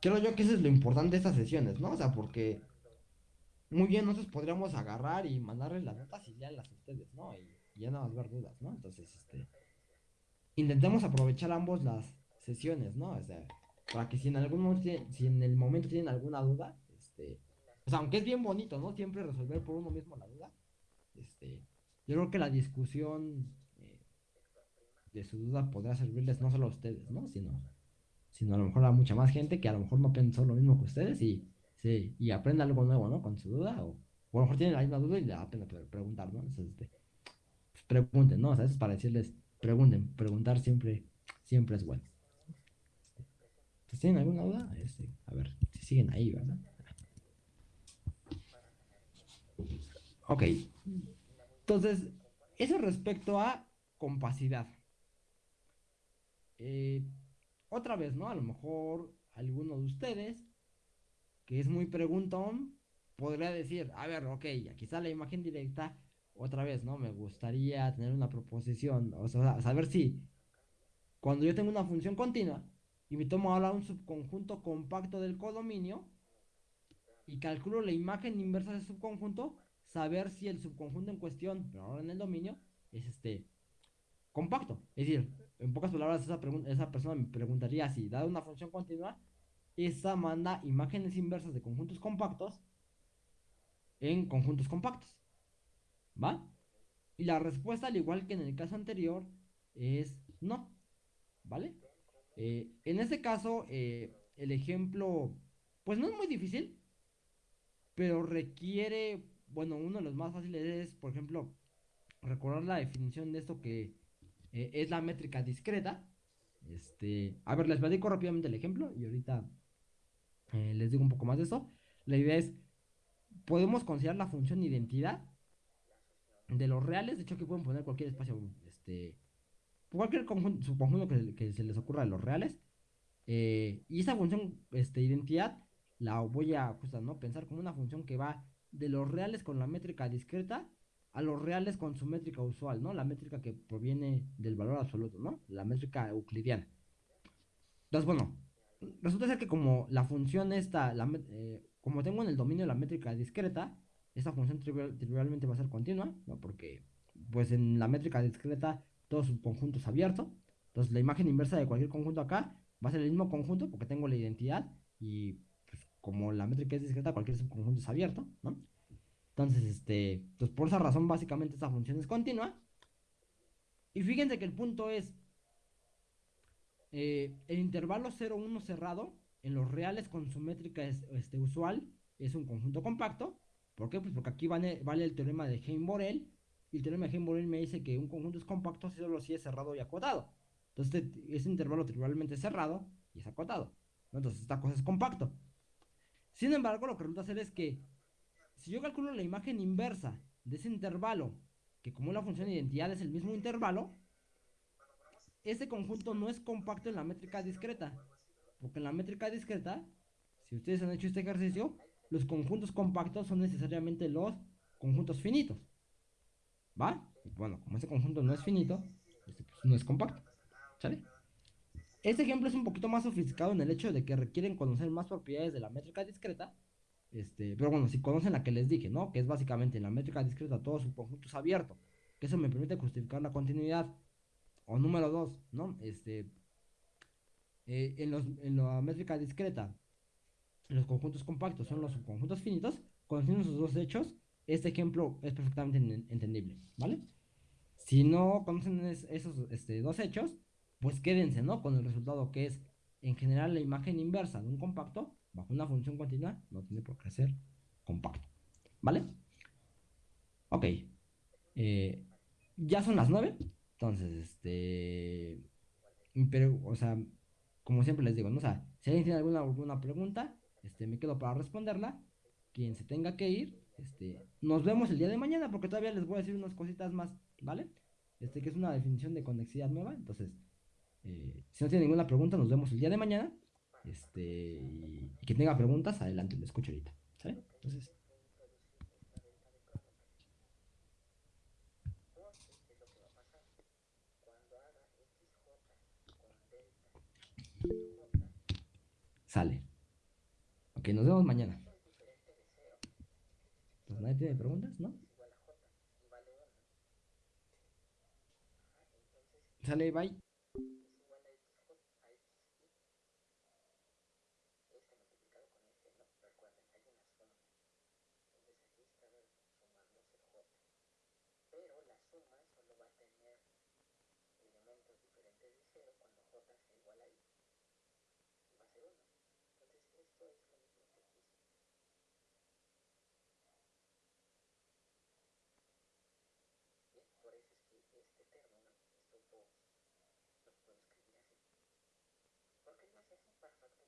creo yo que eso es lo importante de estas sesiones, ¿no? O sea, porque muy bien, nosotros podríamos agarrar y mandarles las notas y leerlas a ustedes, ¿no? Y, ya no más ver dudas, ¿no? Entonces, este, intentemos aprovechar ambos las sesiones, ¿no? O sea, para que si en algún momento, si en el momento tienen alguna duda, este, o sea, aunque es bien bonito, ¿no? Siempre resolver por uno mismo la duda, este, yo creo que la discusión eh, de su duda podrá servirles no solo a ustedes, ¿no? Sino, sino a lo mejor a mucha más gente que a lo mejor no pensó lo mismo que ustedes y Sí, y aprenda algo nuevo, ¿no? Con su duda, o, a lo mejor tienen la misma duda y le da pena preguntar, ¿no? Entonces, este, pues pregunten, ¿no? O sea, eso es para decirles, pregunten, preguntar siempre, siempre es bueno. Este, ¿Tienen alguna duda? Este, a ver, si siguen ahí, ¿verdad? Ok. Entonces, eso respecto a compacidad. Eh, otra vez, ¿no? A lo mejor alguno de ustedes que es muy preguntón, podría decir, a ver, ok, aquí está la imagen directa, otra vez, ¿no? Me gustaría tener una proposición, o sea, saber si cuando yo tengo una función continua y me tomo ahora un subconjunto compacto del codominio y calculo la imagen inversa del subconjunto, saber si el subconjunto en cuestión, pero ahora en el dominio, es este compacto. Es decir, en pocas palabras, esa, persona me preguntaría si, dada una función continua, esta manda imágenes inversas de conjuntos compactos en conjuntos compactos. ¿Va? Y la respuesta, al igual que en el caso anterior, es no. ¿Vale? Eh, en este caso, eh, el ejemplo, pues no es muy difícil, pero requiere, bueno, uno de los más fáciles es, por ejemplo, recordar la definición de esto que eh, es la métrica discreta. Este, a ver, les platico rápidamente el ejemplo y ahorita eh, les digo un poco más de eso. La idea es, podemos considerar la función identidad de los reales, de hecho que pueden poner cualquier espacio, este, cualquier conjunto, subconjunto que, que se les ocurra de los reales. Eh, y esa función, este, identidad, la voy a justo, ¿no? pensar como una función que va de los reales con la métrica discreta a los reales con su métrica usual, ¿no? La métrica que proviene del valor absoluto, ¿no? La métrica euclidiana. Entonces, bueno, resulta ser que como la función esta, eh, como tengo en el dominio la métrica discreta, esta función trivialmente va a ser continua, ¿no? Porque, pues en la métrica discreta todo su conjunto es abierto. Entonces, la imagen inversa de cualquier conjunto acá va a ser el mismo conjunto porque tengo la identidad y pues, como la métrica es discreta, cualquier subconjunto es abierto, ¿no? Entonces, este, pues por esa razón, básicamente esta función es continua. Y fíjense que el punto es, eh, el intervalo 0, 1 cerrado, en los reales con su métrica este, usual, es un conjunto compacto. ¿Por qué? Pues porque aquí vale, el teorema de Heim-Borel. Y el teorema de Heim-Borel me dice que un conjunto es compacto si solo si es cerrado y acotado. Entonces, este, intervalo trivialmente cerrado y es acotado. Entonces, esta cosa es compacto. Sin embargo, lo que resulta ser es que si yo calculo la imagen inversa de ese intervalo, que como la función de identidad es el mismo intervalo, ese conjunto no es compacto en la métrica discreta. Porque en la métrica discreta, si ustedes han hecho este ejercicio, los conjuntos compactos son necesariamente los conjuntos finitos. ¿Va? Bueno, como ese conjunto no es finito, este, pues, no es compacto. ¿Sale? Este ejemplo es un poquito más sofisticado en el hecho de que requieren conocer más propiedades de la métrica discreta este, pero bueno, si conocen la que les dije, ¿no? Que es básicamente en la métrica discreta todo su conjunto es abierto. Que eso me permite justificar la continuidad. O número dos, ¿no? Este, eh, en, los, en la métrica discreta, los conjuntos compactos son los subconjuntos finitos. Conociendo esos dos hechos, este ejemplo es perfectamente entendible, ¿vale? Si no conocen esos este, dos hechos, pues quédense, ¿no? Con el resultado que es, en general, la imagen inversa de un compacto bajo una función continua no tiene por qué ser compacto. ¿Vale? Ok. Eh, ya son las 9. Entonces, este. Pero, o sea, como siempre les digo, ¿no? O sea, si alguien tiene alguna, alguna pregunta, este, me quedo para responderla. Quien se tenga que ir, este, nos vemos el día de mañana porque todavía les voy a decir unas cositas más, ¿vale? Este, que es una definición de conexidad nueva. Entonces, eh, si no tiene ninguna pregunta, nos vemos el día de mañana. Este, y, quien tenga preguntas, adelante, lo escucho ahorita. ¿Sale? Entonces. Sale. Ok, nos vemos mañana. Pues nadie tiene preguntas, ¿no? Sale, bye. goodness, this is perfect.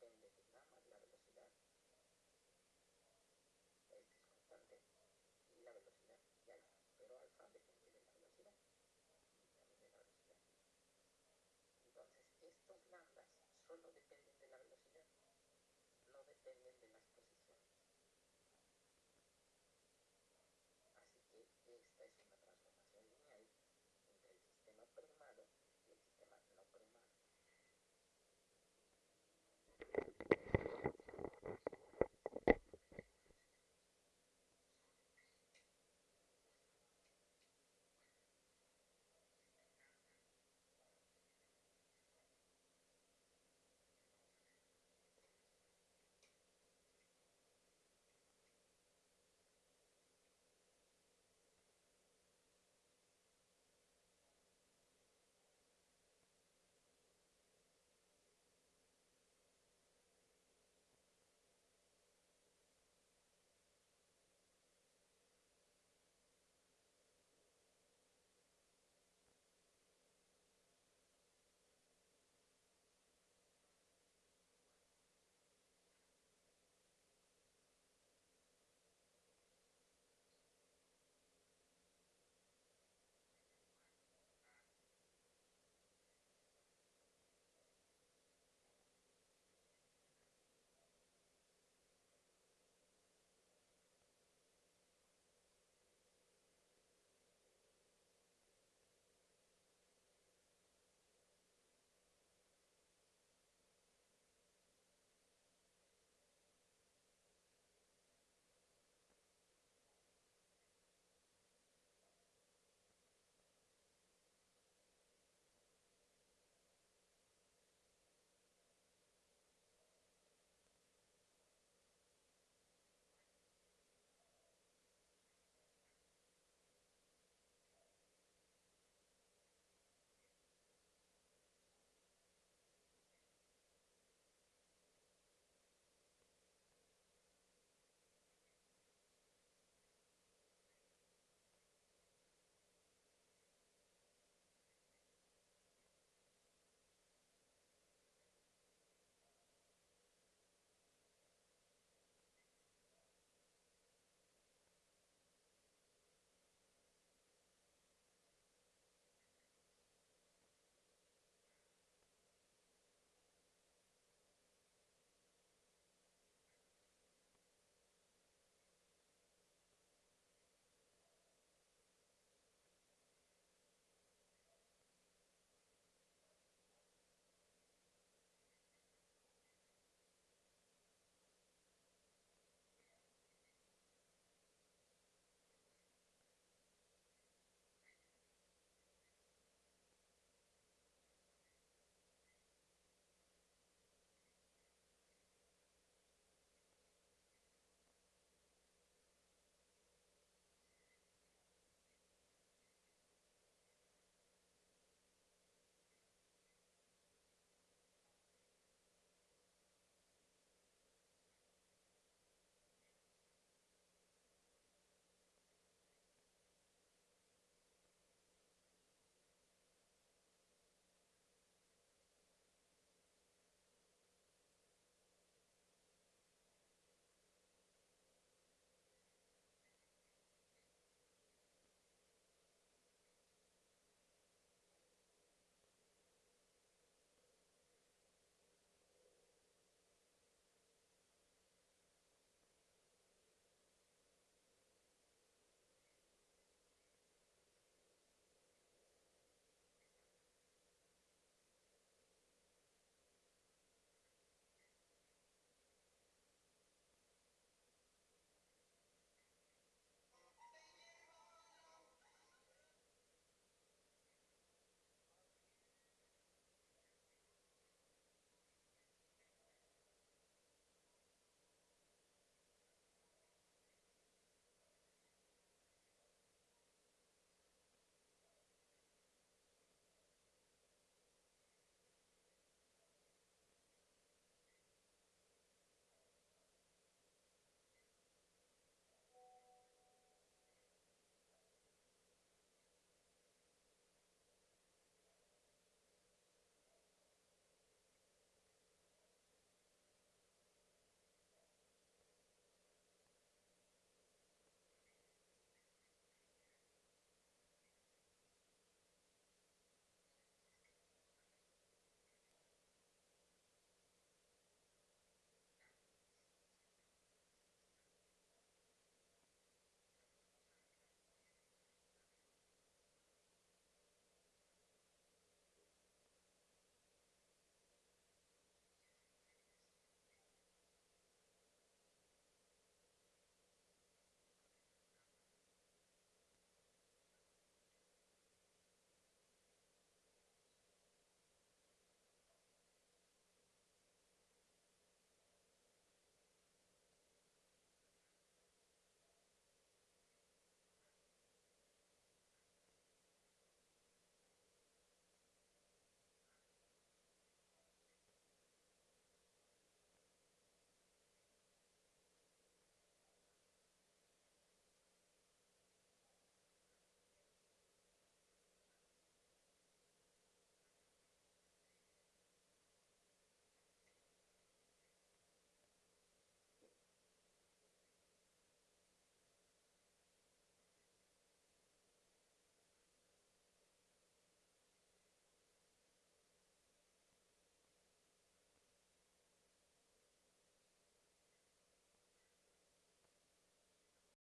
depende de nada más la velocidad. Este es constante y la velocidad y alfa, pero alfa depende de la velocidad y también de la velocidad. Entonces, estos lambdas solo dependen de la velocidad, no dependen de las